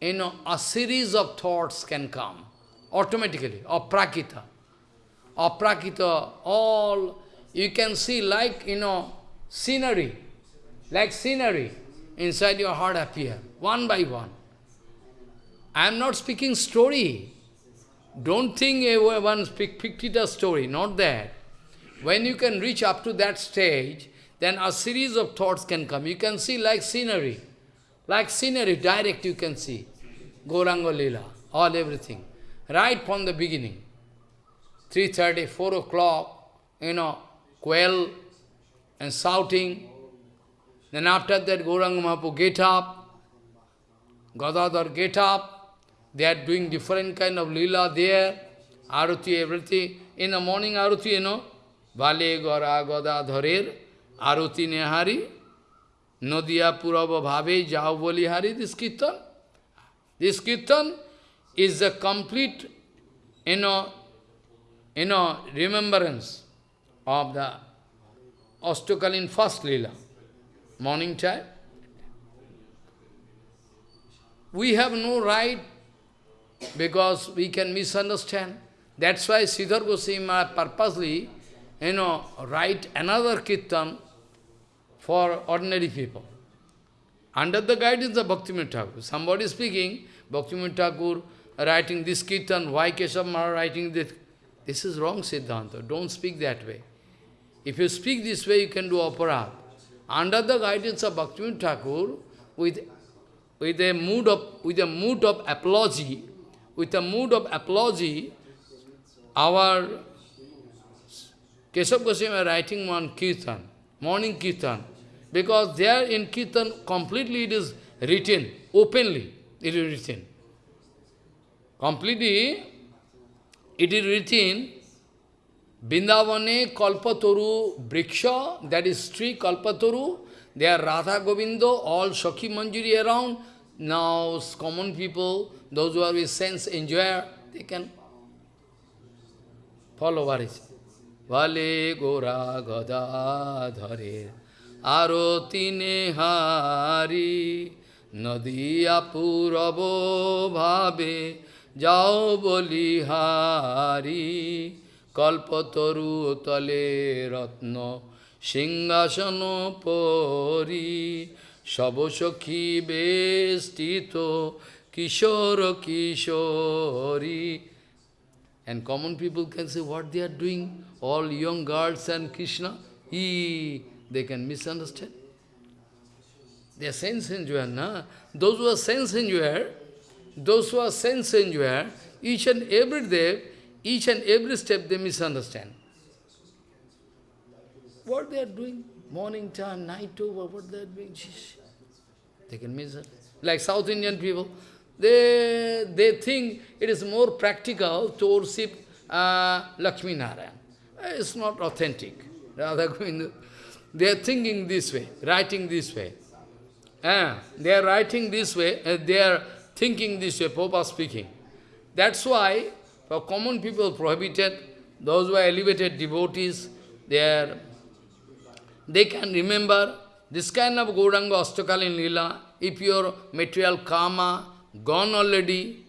you know, a series of thoughts can come, automatically, aprakita. Aprakita, all, you can see like, you know, scenery, like scenery inside your heart appear, one by one. I am not speaking story. Don't think everyone speak story, not that. When you can reach up to that stage, then a series of thoughts can come. You can see like scenery. Like scenery, direct you can see. Gauranga Lila, all everything. Right from the beginning. 3.30, 4 o'clock, you know, quail and shouting. Then after that, Gauranga Mahaprabhu get up, Gadadhar get up, they are doing different kind of lila there, arati, everything. In the morning arati, you know, Vale Gora Gadadharer, arati nehari, Nodiya Purava Bhave Bolihari, this kirtan. This kirtan is a complete, you know, you know, remembrance of the Ashtakalin first lila, morning time. We have no right because we can misunderstand. That's why Sridhar Goswami purposely, you know, write another kirtan for ordinary people. Under the guidance of Bhaktivinoda Thakur. Somebody speaking, Bhaktivinoda Thakur writing this kirtan, why Keshav Maharaj writing this? This is wrong Siddhanta. Don't speak that way. If you speak this way, you can do aparadh. Under the guidance of Bhaktivinoda Thakur, with, with, a mood of, with a mood of apology, with a mood of apology, our Keshav Goswami writing one kirtan, morning kirtan, because there in kirtan completely it is written, openly it is written. Completely it is written, Bindavane Kalpatoru Briksha, that is tree Kalpatoru, there Radha Govindo, all Shakhi Manjuri around. Now common people, those who are with sense enjoyer, they can follow what is. Vale Gora Gada Dhare Aroti Nehari Nadiya Purabo Bhabe Jao Bolihari Kalpatoru Tale Ratno Singhasan Pori Sabosakhi Bestito Kishore Kishori And common people can say what they are doing, all young girls and Krishna, he, they can misunderstand. They are sense enjoyer, na? Those who are sense enjoyer, those who are sense enjoyer, each and every day, each and every step they misunderstand. What they are doing, morning time, night over, what they are doing, they can misunderstand. Like South Indian people, they, they think it is more practical to worship uh, Lakshmi Narayan. It's not authentic. They are thinking this way, writing this way. Uh, they are writing this way, uh, they are thinking this way, Papa speaking. That's why, for common people prohibited, those who are elevated devotees, they are they can remember this kind of Gauranga Astakalin Lila, if your material karma gone already,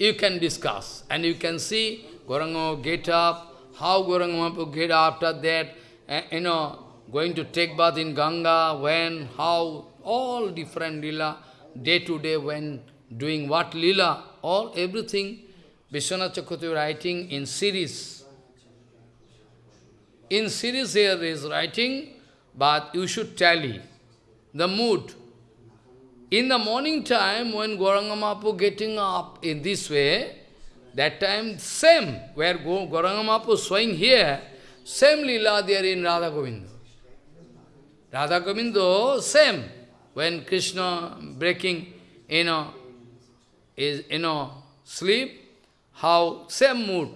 you can discuss and you can see Gauranga get up, how Gauranga get up after that, uh, you know, going to take bath in Ganga, when, how, all different lila, day to day, when doing what lila, all, everything, Vishwanath Chakravarti writing in series. In series here is writing, but you should tally the mood, in the morning time, when Gauranga Mahaprabhu getting up in this way, that time same, where Gauranga Mahaprabhu showing here, same lila there in Radha Govinda. Radha Govinda, same. When Krishna breaking, you know, is, you know, sleep, how same mood.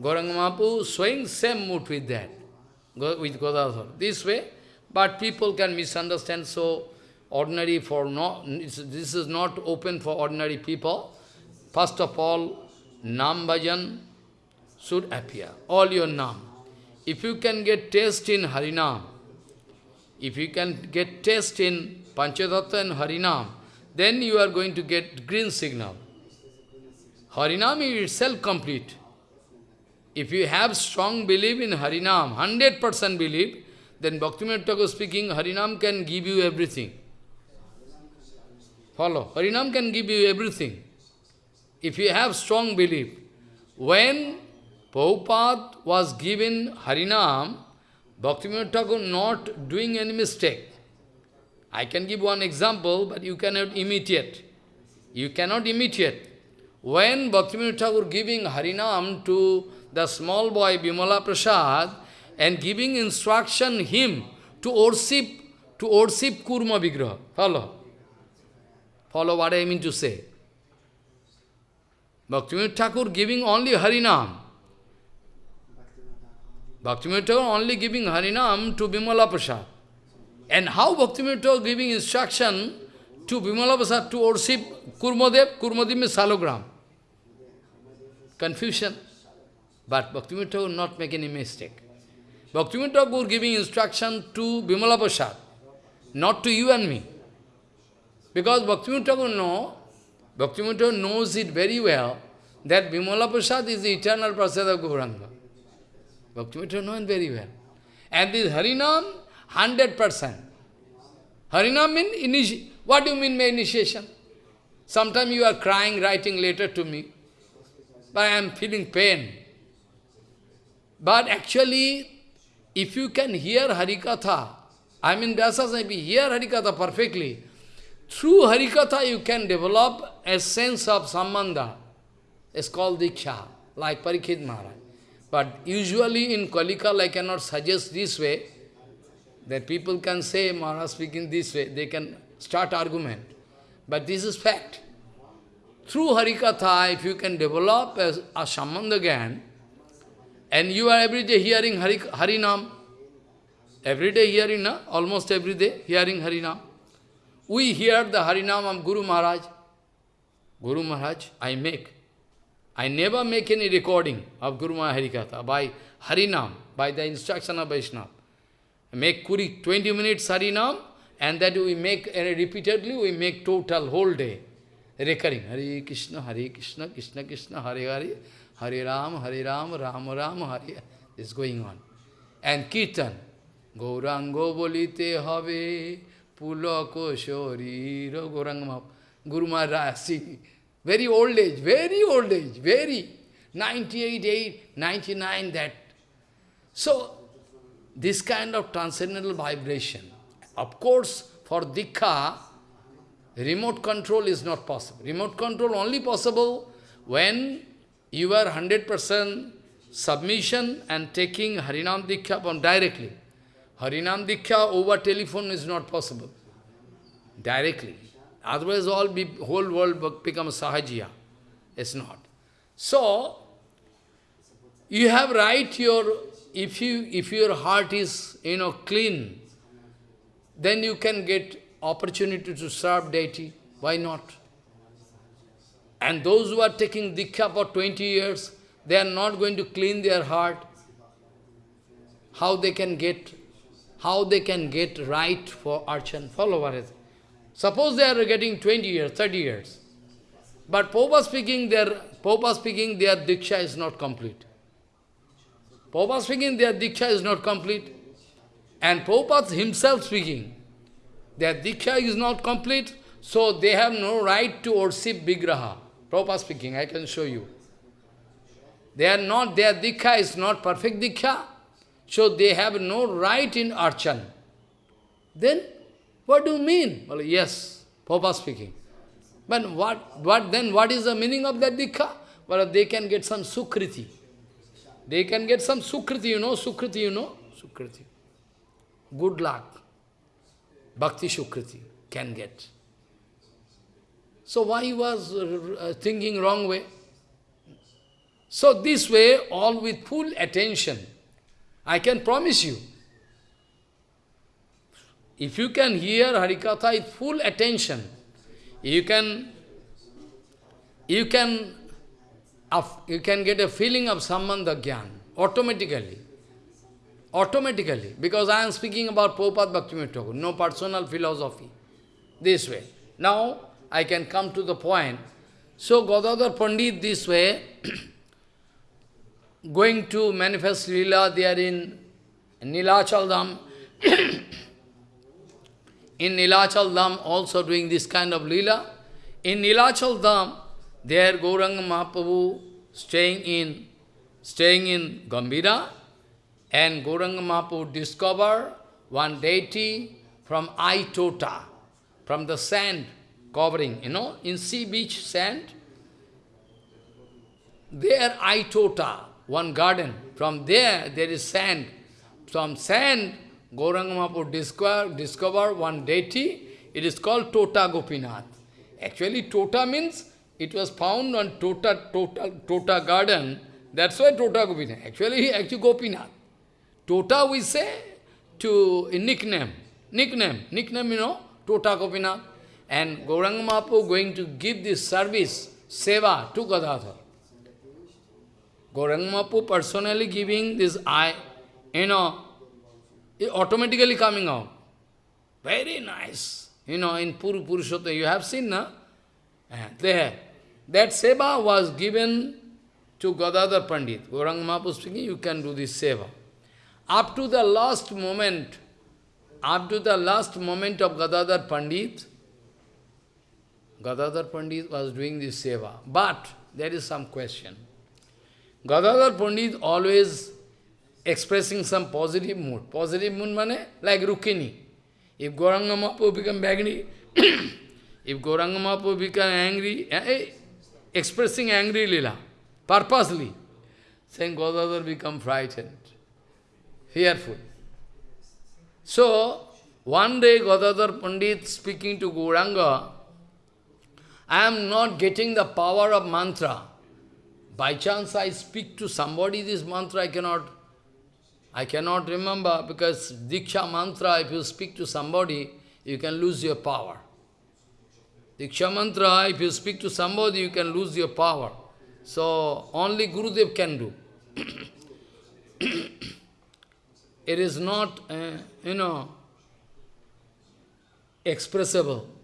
Gauranga Mahaprabhu showing same mood with that, with Gadadhar. This way, but people can misunderstand, so ordinary for no, this is not open for ordinary people. First of all, Nam Bhajan should appear, all your Nam. If you can get taste in Harinam, if you can get taste in Panchatattva and Harinam, then you are going to get green signal. Harinam is itself complete. If you have strong belief in Harinam, 100% belief, then Bhaktivinoda Thakur speaking, Harinam can give you everything. Follow. Harinam can give you everything. If you have strong belief. When Prabhupada was given Harinam, Bhaktivinoda Thakur not doing any mistake. I can give one example, but you cannot imitate. You cannot imitate. When Bhaktivinoda Thakur giving Harinam to the small boy Bimala Prasad and giving instruction him to worship, to worship Kurma Vigraha. Follow. Follow what I mean to say. Bhaktivinoda Thakur giving only Harinam. Bhaktivinoda Thakur only giving Harinam to Bimala Prasad. And how Bhaktivinoda Thakur giving instruction to Bimala Prasad to worship Kurmadev? Kurmadev means salogram. Confusion. But Bhaktivinoda Thakur not make any mistake. Bhaktivinoda Thakur giving instruction to Bimala Prasad, not to you and me. Because Bhaktivinoda Thakur know Bhaktivinoda knows it very well that Vimala Prasad is the eternal Prasad of Gauranga. Bhaktivinoda knows it very well. And this Harinam, 100%. Harinam means, initiation. what do you mean by initiation? Sometimes you are crying, writing letter to me, but I am feeling pain. But actually, if you can hear Harikatha, I mean Vyasasaipi, hear Harikatha perfectly, through Harikatha you can develop a sense of sambandha. It's called Diksha, like Parikshit Maharaj. But usually in Kalika, I cannot suggest this way, that people can say, Maharaj speaking this way, they can start argument. But this is fact. Through Harikatha, if you can develop a, a Sambandha and you are every day hearing Hari, Harinam, every day hearing, na? almost every day hearing Harinam. We hear the Harinam of Guru Maharaj. Guru Maharaj, I make. I never make any recording of Guru Maharaj Harikatha by Harinam, by the instruction of Vaishnava. Make Kuri 20 minutes Harinam, and that we make uh, repeatedly, we make total whole day recurring. Hare Krishna, Hare Krishna, Krishna Krishna, Hare Hare, Hare Ram, Hare Ram, Ram Ram, Hare. This is going on. And Kirtan. Gaurango bolite have pulako shoriro Gauranga Guru Maharaj, see, very old age, very old age, very 98, 8, 99, that. So, this kind of transcendental vibration. Of course, for Diksha, remote control is not possible. Remote control only possible when you are 100% submission and taking Harinam Diksha directly. Harinam Diksha over telephone is not possible. Directly. Otherwise all be, whole world becomes sahajiya. It's not. So, you have right your, if you if your heart is you know clean, then you can get opportunity to serve deity. Why not? And those who are taking Diksha for 20 years, they are not going to clean their heart. How they can get, how they can get right for archan, follow Suppose they are getting 20 years, 30 years. But Popa speaking, their Popa speaking, their Diksha is not complete. Popa speaking, their Diksha is not complete. And Prabhupada himself speaking, their Diksha is not complete, so they have no right to worship Vigraha. Prabhupada speaking, I can show you. They are not, their Diksha is not perfect Diksha, so they have no right in Archan. Then, what do you mean? Well, yes, Prabhupada speaking. But what, what then, what is the meaning of that Diksha? Well, they can get some Sukriti. They can get some Sukriti, you know, Sukriti, you know, Sukriti. Good luck. Bhakti Sukriti can get. So why he was uh, thinking wrong way? So this way, all with full attention, I can promise you, if you can hear Harikatha with full attention, you can, you can, you can get a feeling of Sambandha Gyan automatically. Automatically, because I am speaking about Prabhupada Bhaktivinoda no personal philosophy, this way. Now, I can come to the point. So, Gadadhar Pandit this way, going to manifest Leela there in Nilachal Dham, in Nilachal Dham also doing this kind of Leela. In Nilachal Dham, there Gauranga Mahaprabhu staying in, staying in Gambhira and Gauranga Mahaprabhu discover one deity from Aitota, from the sand covering, you know, in sea beach sand. There Aitota, one garden. From there, there is sand. From sand, Gauranga Mahaprabhu discovered, discovered one deity. It is called Tota Gopinath. Actually, Tota means it was found on Tota, Tota, tota garden. That's why Tota Gopinath. Actually, actually Gopinath. Tota we say to a nickname. Nickname. Nickname, you know, Tota Gopinath. And Gauranga Mahaprabhu going to give this service, seva to Gadadhar. Gauranga Mahaprabhu personally giving this eye, you know, automatically coming out. Very nice. You know, in Puru Purushottama, you have seen, na? Eh, there, that seva was given to Gadadhar Pandit. Gauranga Mahaprabhu speaking, you can do this seva. Up to the last moment, up to the last moment of Gadadhar Pandit, Gadadhar Pandit was doing this seva. But there is some question. Gadadhar Pandit always expressing some positive mood. Positive mood mane like Rukmini. If Gauranga Mahaprabhu become angry, if Gauranga Mahaprabhu become angry, eh, expressing angry lila, purposely, saying Gadadhar become frightened, fearful. So, one day Gadadhar Pandit speaking to Gauranga, I am not getting the power of mantra. By chance I speak to somebody this mantra, I cannot, I cannot remember because Diksha mantra, if you speak to somebody, you can lose your power. Diksha mantra, if you speak to somebody, you can lose your power. So, only Gurudev can do. it is not, uh, you know, expressible.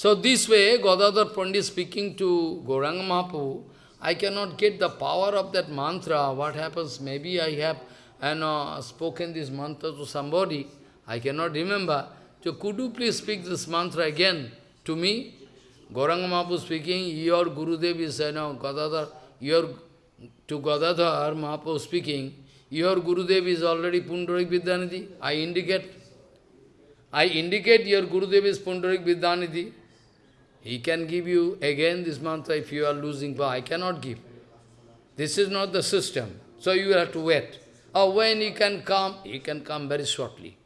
So this way, Gadadhar Pandit speaking to Gauranga Mahaprabhu, I cannot get the power of that mantra. What happens? Maybe I have you know, spoken this mantra to somebody. I cannot remember. So could you please speak this mantra again to me? Gauranga Mahaprabhu speaking, your Gurudev is, you know, Gadadhar, your, to Gadadhar Mahaprabhu speaking, your Gurudev is already Pundarik Vidyanidhi. I indicate, I indicate your Gurudev is Pundarik Vidyanidhi. He can give you again this mantra if you are losing power. I cannot give. This is not the system. So you have to wait. Or when he can come, he can come very shortly.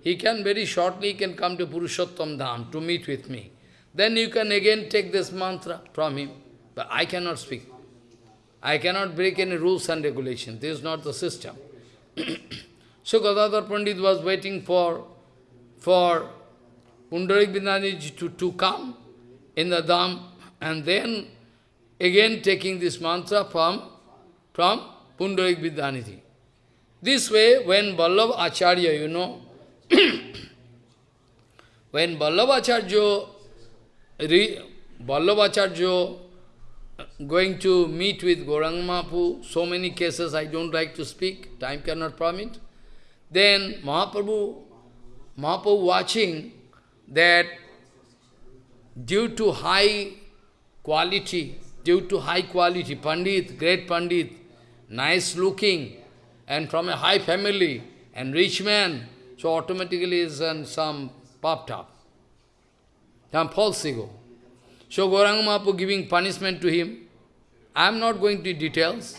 He can very shortly can come to Purushottam Dham to meet with me. Then you can again take this mantra from him. But I cannot speak. I cannot break any rules and regulations. This is not the system. so Gadadhar Pandit was waiting for, for Pundarik Vidyanidhi to, to come in the Dham, and then again taking this mantra from, from Pundarik Vidyanidhi. This way, when Vallabh Acharya, you know, when Vallabh Acharya, Vallabh Acharya uh, going to meet with Gauranga Mahaprabhu, so many cases I don't like to speak, time cannot permit. Then Mahaprabhu, Mahaprabhu watching that due to high quality, due to high quality, Pandit, great Pandit, nice looking, and from a high family, and rich man, so automatically is and some popped up, some false ego. So Gauranga Mahaprabhu giving punishment to him. I am not going to details.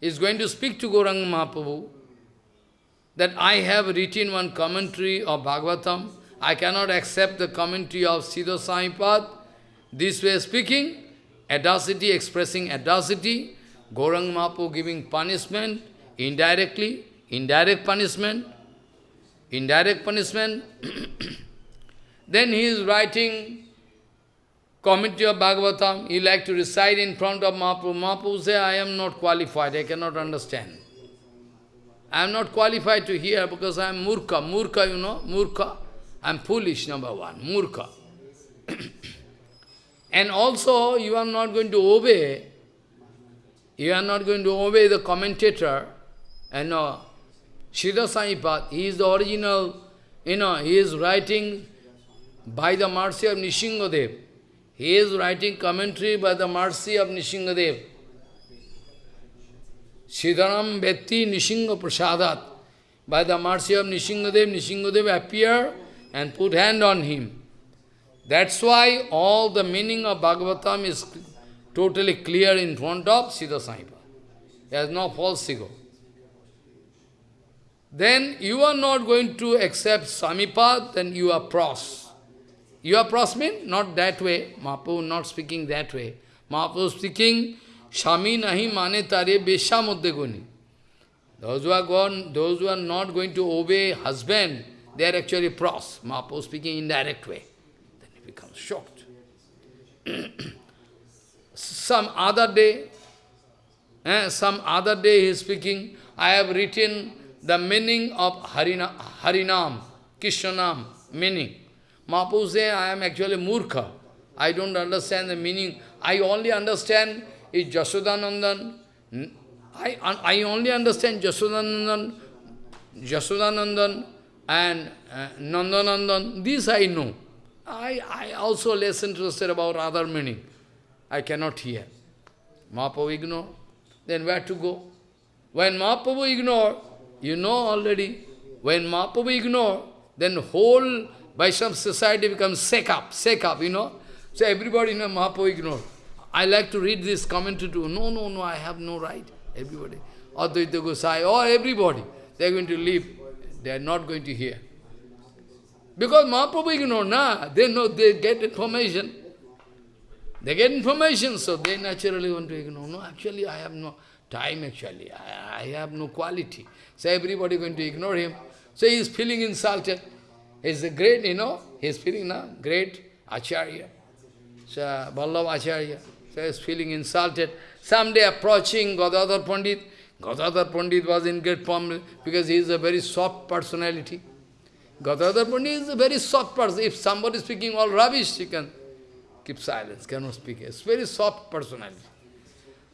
He is going to speak to Gauranga Mahaprabhu that I have written one commentary of Bhagavatam I cannot accept the commentary of Sridhar Swamipad. This way speaking, audacity, expressing audacity, Gaurang Mahaprabhu giving punishment, indirectly, indirect punishment, indirect punishment. then he is writing commentary of Bhagavatam, he like to recite in front of Mahaprabhu. Mahaprabhu say, I am not qualified, I cannot understand. I am not qualified to hear because I am murka. Murka, you know, murkha. I am foolish, number one, murka. and also, you are not going to obey, you are not going to obey the commentator, and uh, Sridhar Swamipad, he is the original, you know, he is writing by the mercy of Nishingadev. He is writing commentary by the mercy of Nishingadev. Siddharam Vetti Nishinga Prasadat. By the mercy of Nishingadev, Nishingadev appear and put hand on him. That's why all the meaning of Bhagavatam is totally clear in front of Siddha Saipa. There is no false ego. Then you are not going to accept Samipad, then you are pros. You are pros mean? Not that way. Mahaprabhu not speaking that way. Mahaprabhu speaking, Shami nahi mane tare besha. Those who are gone, those who are not going to obey husband, they are actually pros. Mahaprabhu speaking in direct way. Then he becomes shocked. some other day, eh, some other day he is speaking, I have written the meaning of Harina, Harinam, Krishnanam, meaning. Mahaprabhu say, I am actually murkha. I don't understand the meaning. I only understand is Jasodanandan. I, I only understand Jasodanandan, Jasodanandan and uh, Nandanandan. This I know. I, I also less interested about other meaning. I cannot hear. Mahaprabhu ignore. Then where to go? When Mahaprabhu ignore, you know already, when Mahaprabhu ignore, then whole Vaishnava society becomes shake up, shake up, you know. So everybody in Mahaprabhu ignore. I like to read this commentary too. No, no, no, I have no right. Everybody. Advaita Gosai, or everybody. They are going to leave. They are not going to hear. Because Mahaprabhu ignore, nah. They know, they get information. They get information, so they naturally want to ignore. No, actually I have no time actually. I, I have no quality. So everybody going to ignore him. So he is feeling insulted. He's a great, you know, he is feeling now, great Acharya. So Vallabh Acharya. So he is feeling insulted. Someday approaching Gadadhar Pandit, Gadadhar Pandit was in great form because he is a very soft personality. Gadadhar Pandit is a very soft person. If somebody is speaking all rubbish, he can keep silence, cannot speak. It's very soft personality.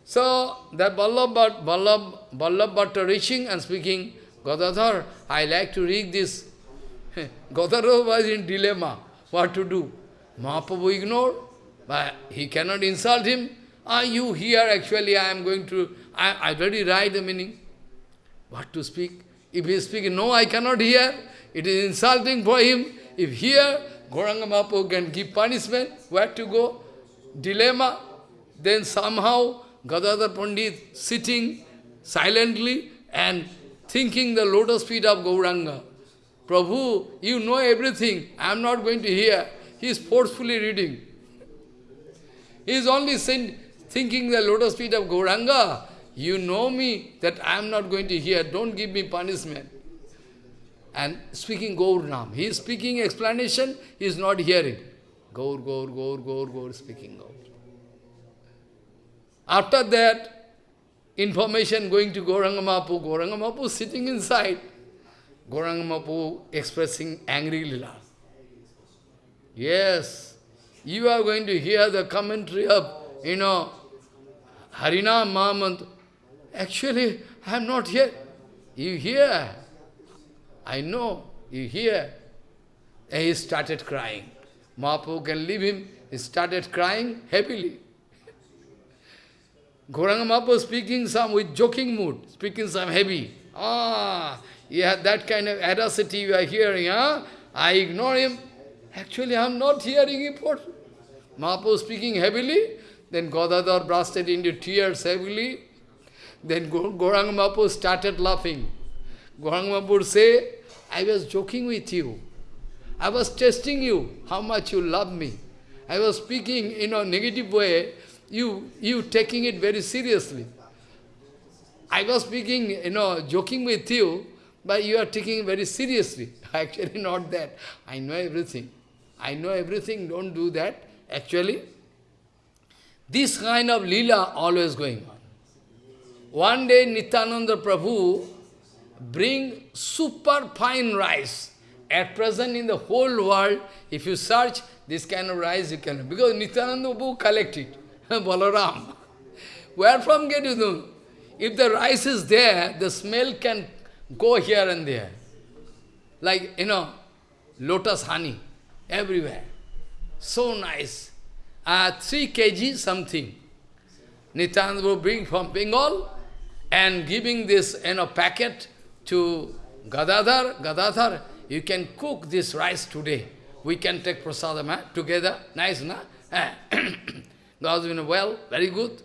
So, that Vallabh, Vallabh, Vallabh Bhatta reaching and speaking, Gadadhar, I like to read this. Gadadhar was in dilemma, what to do. Mahaprabhu ignored, but he cannot insult him. Are you here? Actually, I am going to, I, I already write the meaning. What to speak? If he is speaking, no, I cannot hear. It is insulting for him. If here, Gauranga Mahaprabhu can give punishment, where to go? Dilemma. Then somehow Gadadhar Pandit sitting silently and thinking the lotus feet of Gauranga. Prabhu, you know everything. I am not going to hear. He is forcefully reading. He is only thinking the lotus feet of Gauranga. You know me that I am not going to hear. Don't give me punishment and speaking Gaur Nam. He is speaking explanation, he is not hearing. Gaur, Gaur, Gaur, Gaur, Gaur, speaking Gaur. After that, information going to Gauranga Mahaprabhu, Gauranga Mahaprabhu sitting inside, Gauranga Mahaprabhu expressing angry lila. Yes, you are going to hear the commentary of, you know, Harinam Mahamant. Actually, I am not here. You hear, I know, you hear. And he started crying. Mahaprabhu can leave him. He started crying happily. Gauranga Mahaprabhu speaking some with joking mood, speaking some heavy. Ah, yeah, that kind of audacity you are hearing, huh? I ignore him. Actually, I am not hearing him. Mahaprabhu speaking heavily, then Gadadhar bursted into tears heavily. Then Gauranga Mahaprabhu started laughing. Gauranga would say, I was joking with you. I was testing you, how much you love me. I was speaking in a negative way, you, you taking it very seriously. I was speaking, you know, joking with you, but you are taking very seriously. Actually not that. I know everything. I know everything, don't do that. Actually, this kind of lila always going on. One day Nityananda Prabhu bring super fine rice. At present in the whole world, if you search this kind of rice, you can, because Nityananda Prabhu it, Balaram. Where from get you know? If the rice is there, the smell can go here and there. Like, you know, lotus honey, everywhere. So nice. Uh, 3 kg something. Nityananda will bring from Bengal and giving this, you know, packet to Gadadhar, Gadadhar, you can cook this rice today. We can take prasadam eh, together. Nice, na? Eh. Gadadhar, well, very good.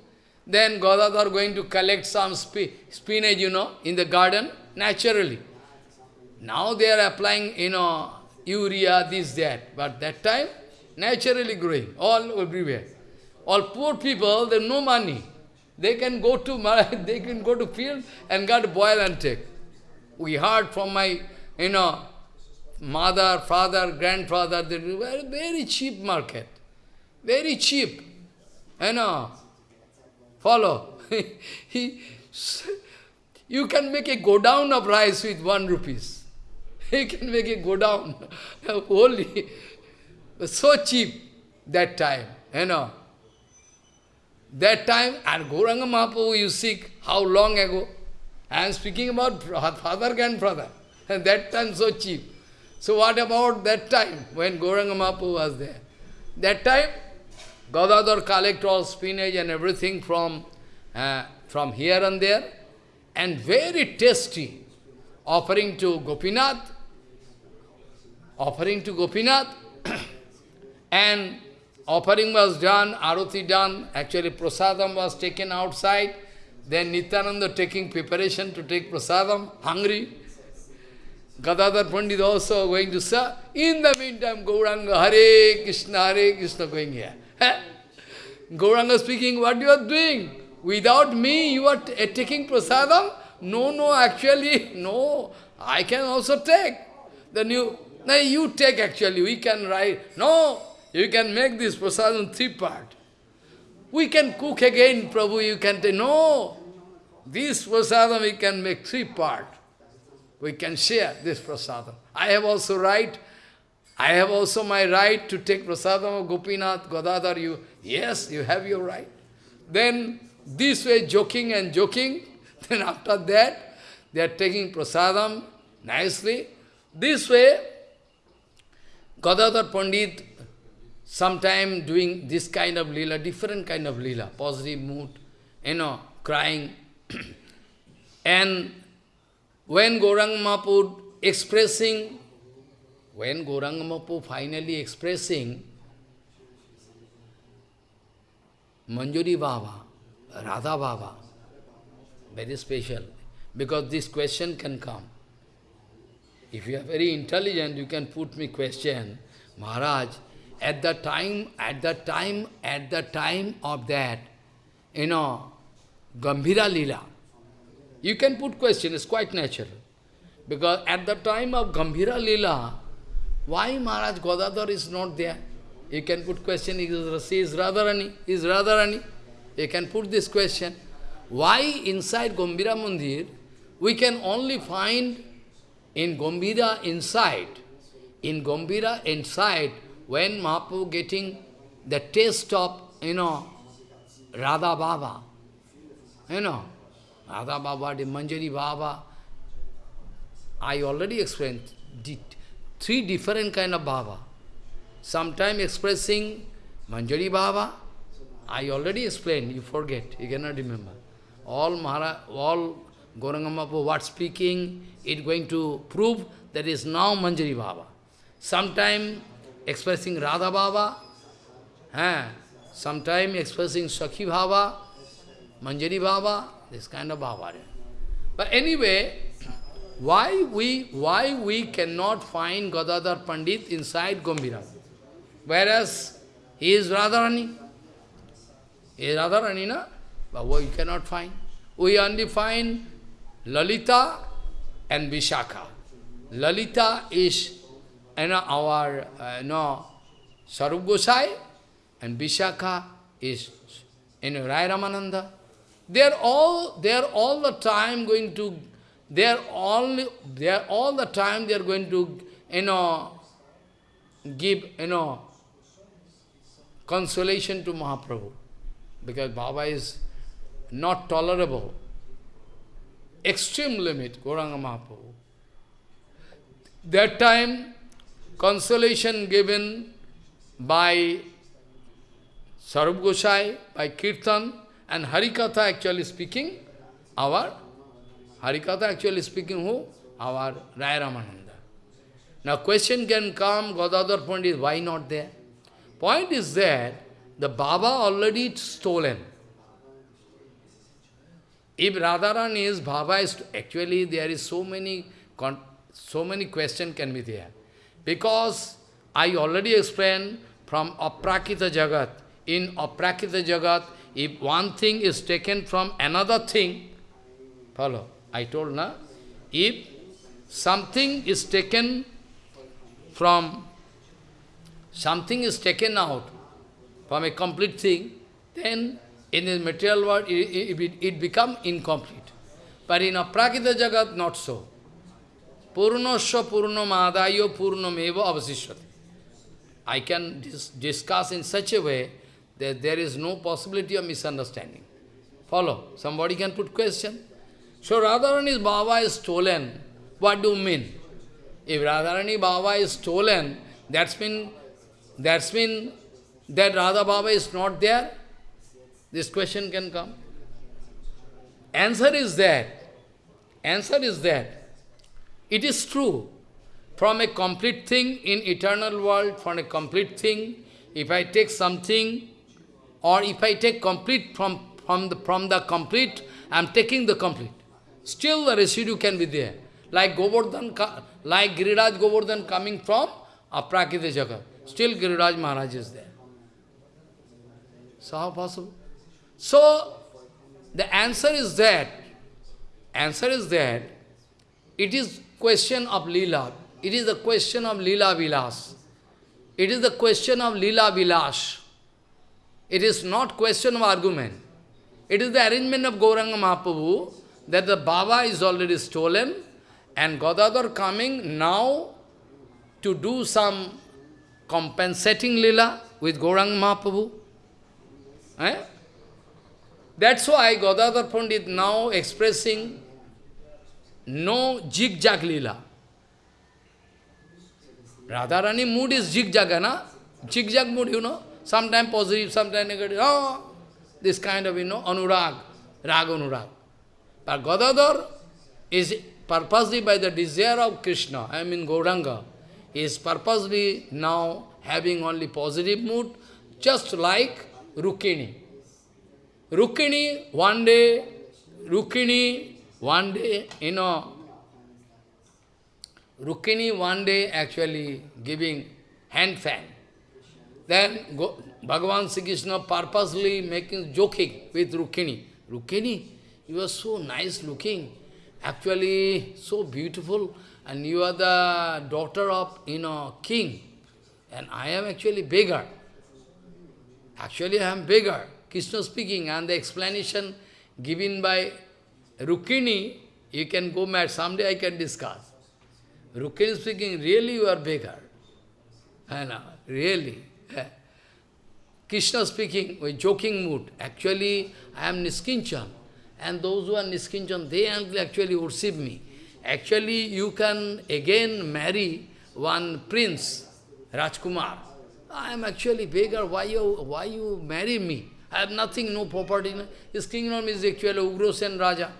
Then Gadadhar going to collect some sp spinach, you know, in the garden, naturally. Now they are applying, you know, urea, this, that. But that time, naturally growing, all everywhere. All poor people, they have no money. They can go to they can go to field and get boil and take. We heard from my, you know, mother, father, grandfather, they were very cheap market. Very cheap. You know, follow. he, you can make a go down of rice with one rupees. You can make a go down. Holy. so cheap. that time, you know. That time, and Gauranga Mahaprabhu, you seek, how long ago. I am speaking about father grandfather. And that time so cheap. So what about that time when Gauranga Mahaprabhu was there? That time, Gadadhar collect all spinach and everything from, uh, from here and there, and very tasty, offering to Gopinath, offering to Gopinath, and offering was done, arati done, actually prasadam was taken outside, then Nityananda taking preparation to take prasadam, hungry. Gadadhar Pandit also going to serve. In the meantime, Gauranga, Hare Krishna, Hare Krishna going here. Gauranga speaking, what you are doing? Without me, you are taking prasadam? No, no, actually, no. I can also take. Then you, no, you take actually, we can write. No, you can make this prasadam three part. We can cook again, Prabhu, you can take. No, this prasadam we can make three part. We can share this prasadam. I have also right, I have also my right to take prasadam of Gopinath, Gadadhar, you, yes, you have your right. Then, this way joking and joking, then after that, they are taking prasadam nicely. This way, Gadadhar Pandit, sometime doing this kind of lila, different kind of lila, positive mood, you know, crying. and when Gaurang Mahaprabhu expressing, when Gaurang Mahaprabhu finally expressing Manjari Baba, Radha Baba, very special, because this question can come. If you are very intelligent, you can put me question, Maharaj, at the time, at the time, at the time of that, you know, Gambhira Lila, you can put question, it's quite natural. Because at the time of Gambhira Lila, why Maharaj Gadadhar is not there? You can put question, is, is Radharani, is Radharani. You can put this question. Why inside Gambhira Mandir, we can only find in Gambhira inside, in Gambhira inside, when Mahaprabhu getting the taste of, you know, Radha Baba, you know, Radha Baba, the Manjari Baba. I already explained three different kind of Baba. Sometime expressing Manjari Baba, I already explained, you forget, you cannot remember. All Mahara, all Gauranga Mahaprabhu, what speaking, it going to prove that is now Manjari Baba. Sometime expressing Radha Baba, eh, sometime expressing Sakhi Baba, Manjari Baba, this kind of bhava. But anyway, why we, why we cannot find Gadadhar Pandit inside Gambhira? Whereas he is Radharani. He is Radharani, na? But we cannot find. We only find Lalita and Vishakha. Lalita is know, our uh, you know, Sarup Gosai and Vishakha is you know, Rai Ramananda. They are all, they are all the time going to, they are all, they are all the time they are going to, you know, give, you know, consolation to Mahaprabhu. Because Baba is not tolerable. Extreme limit, Gauranga Mahaprabhu. That time, consolation given by Sarup Gosai, by Kirtan, and Harikatha actually speaking, our, Harikatha actually speaking who? Our Raya Ramananda. Now question can come, Gadadhar Pandit, why not there? Point is that the Baba already stolen. If Radharani is Baba is actually there is so many so many question can be there. Because I already explained from Aprakrita Jagat. In Aprakrita Jagat, if one thing is taken from another thing, follow, I told na, if something is taken from, something is taken out from a complete thing, then in the material world it, it, it becomes incomplete. But in aprakrita jagat, not so. Purnasya purnamadayo purnameva avasishyati. I can dis discuss in such a way that there is no possibility of misunderstanding. Follow? Somebody can put question. So Radharani's Baba is stolen. What do you mean? If Radharani Baba is stolen, that's mean, that's mean that Radha Baba is not there? This question can come. Answer is that. Answer is that. It is true. From a complete thing in eternal world, from a complete thing, if I take something, or if I take complete from, from, the, from the complete, I am taking the complete. Still the residue can be there. Like Govardhan, like Giriraj Govardhan coming from Aprakrita Jagat. Still Giriraj Maharaj is there. So how possible? So, the answer is that, answer is that, it is question of lila. It is the question of lila vilas. It is the question of lila vilas. It is not question of argument. It is the arrangement of Gauranga Mahaprabhu that the Baba is already stolen and Gadadhar coming now to do some compensating lila with Gauranga Mahaprabhu. Eh? That's why Gadadhar Pandit now expressing no jig-jag lila. Radharani mood is jig-jag, na? Jig-jag mood, you know. Sometimes positive, sometimes negative. Oh, this kind of, you know, anurag, rag anurag. But Gadadhar is purposely by the desire of Krishna, I mean Gauranga, is purposely now having only positive mood, just like Rukini. Rukini, one day, Rukini, one day, you know, Rukmini one day actually giving hand fan. Then go, Bhagavan Sri Krishna purposely making joking with Rukmini. Rukmini, you are so nice looking, actually so beautiful, and you are the daughter of, you know, king, and I am actually beggar. Actually, I am beggar. Krishna speaking, and the explanation given by Rukmini, you can go mad, someday I can discuss. Rukmini speaking, really you are beggar. I know, really. Krishna speaking with joking mood, actually I am Niskinchan. And those who are Niskinchan, they actually worship me. Actually, you can again marry one prince, Rajkumar. I am actually beggar, why you, why you marry me? I have nothing, no property. His kingdom is actually Ugrosen Raja.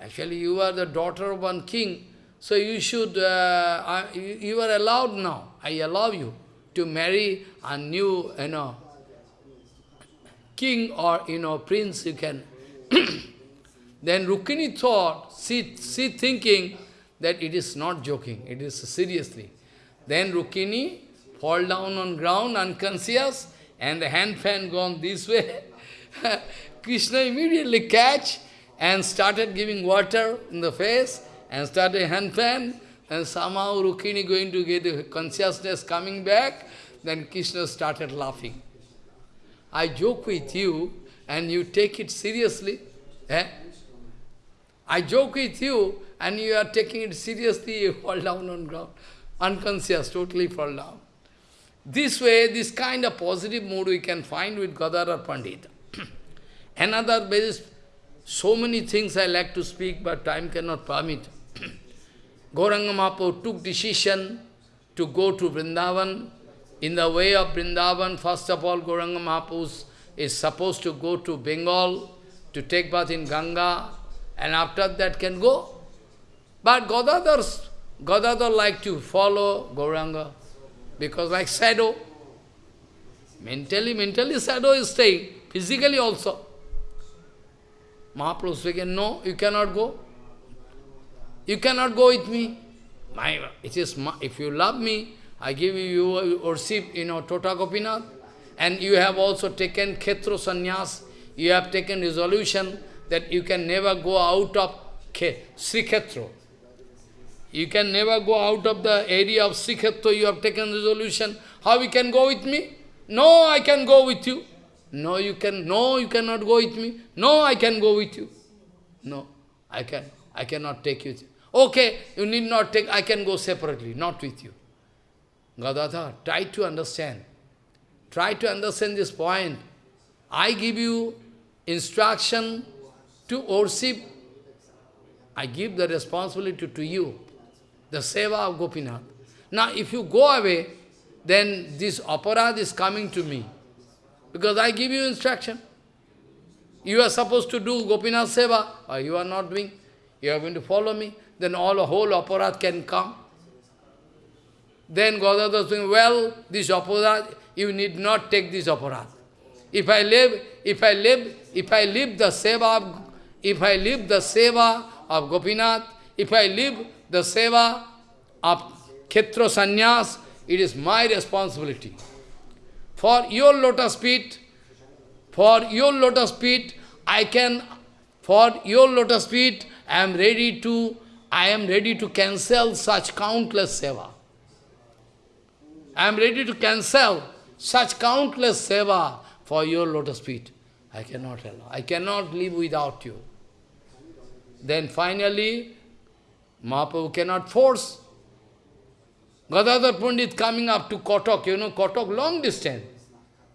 Actually, you are the daughter of one king, so you should, uh, you, are allowed now. I allow you to marry a new, you know, king or, you know, prince, you can. then Rukmini thought, she, she thinking that it is not joking, it is seriously. Then Rukmini fall down on ground unconscious and the hand fan gone this way. Krishna immediately catch and started giving water in the face and started hand fan and somehow Rukmini going to get consciousness coming back, then Krishna started laughing. I joke with you and you take it seriously. Eh? I joke with you and you are taking it seriously, you fall down on ground. Unconscious, totally fall down. This way, this kind of positive mood we can find with Gadadhar Pandit. Another basis, so many things I like to speak, but time cannot permit. Gauranga Mahaprabhu took decision to go to Vrindavan. In the way of Vrindavan, first of all, Gauranga Mahaprabhu is supposed to go to Bengal to take bath in Ganga, and after that can go. But Gadadhar, Gadadhar like to follow Gauranga. Because like shadow, mentally, mentally shadow is staying, physically also. Mahaprabhu speaking, no, you cannot go. You cannot go with me. My, it is my, if you love me, I give you, worship, you know, Tota Gopinath, and you have also taken Khetro Sannyas, you have taken resolution that you can never go out of Sri Khetro. You can never go out of the area of Sri Sikhatva, you have taken resolution. How you can go with me? No, I can go with you. No, you can, no, you cannot go with me. No, I can go with you. No, I can, I cannot take you. Okay, you need not take, I can go separately, not with you. Gadadhar, try to understand. Try to understand this point. I give you instruction to worship. I give the responsibility to you, the seva of Gopinath. Now, if you go away, then this aparad is coming to me. Because I give you instruction. You are supposed to do Gopinath seva, or you are not doing. You are going to follow me. Then all a whole aparad can come. Then Gadadhar is saying, well, this aparad, you need not take this aparad. If I live, if I live, if I live the seva of, if I live the seva of Gopinath, if I live the seva of Khetra Sannyas, it is my responsibility. For your lotus feet, for your lotus feet, I can, for your lotus feet, I am ready to, I am ready to cancel such countless seva. I am ready to cancel such countless seva for your lotus feet. I cannot allow. I cannot live without you. Then finally, Mahaprabhu cannot force. Gadadhar Pandit coming up to Kotok, you know, Kotok long distance,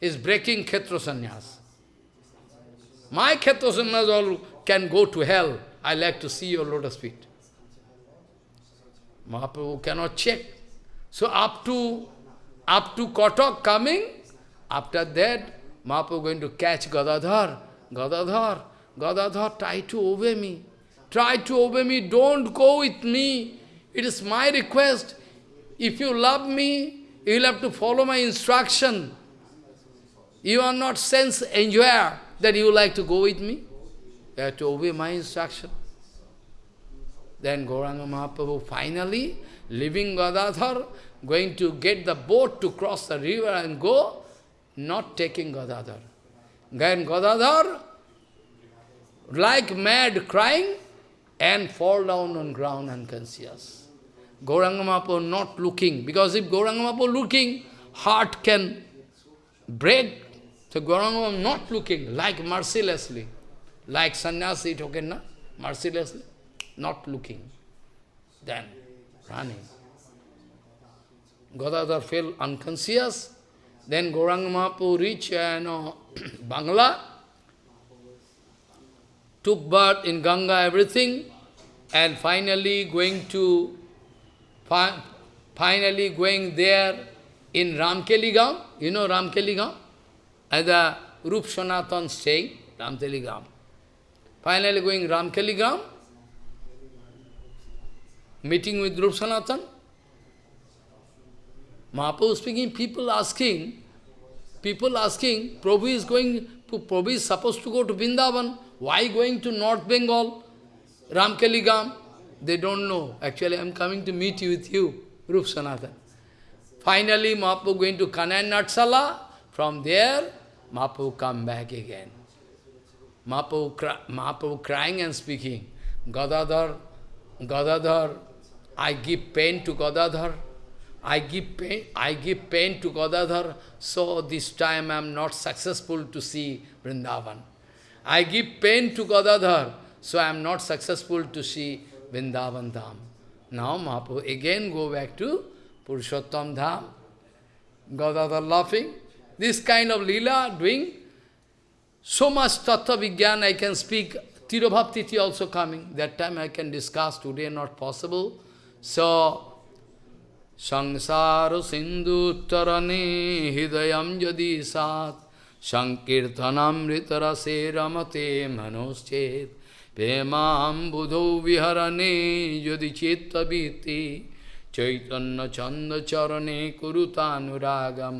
is breaking Khetra Sannyas. My Khetra Sannyas all can go to hell. I like to see your lotus feet. Mahaprabhu cannot check. So up to up to Kotok coming, after that, Mahaprabhu going to catch Gadadhar. Gadadhar, Gadadhar, try to obey me. Try to obey me, don't go with me. It is my request. If you love me, you will have to follow my instruction. You are not sense enjoyer that you like to go with me. You have to obey my instruction. Then Gauranga Mahaprabhu finally, leaving Gadadhar, going to get the boat to cross the river and go, not taking Gadadhar. Then Gadadhar, like mad, crying, and fall down on ground unconscious. Gauranga Mahaprabhu not looking, because if Gauranga Mahaprabhu looking, heart can break. So Gauranga Mahaprabhu not looking, like mercilessly, like sannyasi talking, na? mercilessly, not looking. Then running. Gadadhar fell unconscious. Then Gauranga Mahaprabhu reached uh, know, Bangla, took birth in Ganga, everything, and finally going to, fi finally going there in Ramkeligam, you know Ramkeligam, as the Rup Sanatan staying, Ramkeligam. Finally going Ramkeligam, meeting with Rup Sanatan, Mahaprabhu speaking, people asking, people asking, Prabhu is going, Prabhu is supposed to go to Vrindavan, why going to North Bengal, Ramkeligam? They don't know. Actually, I am coming to meet you with you, Rup Sanatan. Finally, Mahaprabhu going to Kanai Natshala. From there, Mahaprabhu come back again. Mahaprabhu, cry, Mahaprabhu crying and speaking, Gadadhar, Gadadhar, I give pain to Gadadhar. I give pain, I give pain to Gadadhar, so this time I am not successful to see Vrindavan. I give pain to Gadadhar, so I am not successful to see Vrindavan Dham. Now Mahaprabhu again go back to Purushottam Dham. Gadadhar laughing. This kind of lila doing so much tattva vigyan I can speak. Tirobhaptiti also coming. That time I can discuss, today not possible. So, Sangsara Sindhu Tarani Hidayam Jadi Sat Sankirtanam Ritarase Ramate Manoschet प्रेमाबुधौ विहरणे यदि चित्तवीति चैतन्य चंद चरणे कुरुतानुरागम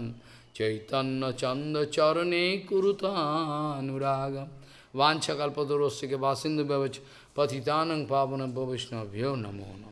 चैतन्य चंद चरणे कुरुतानुरागम वाछकल्पतरोस्य के वासिंदु व्यवच पतितानंग पावन वैष्णव्यो नमो नमः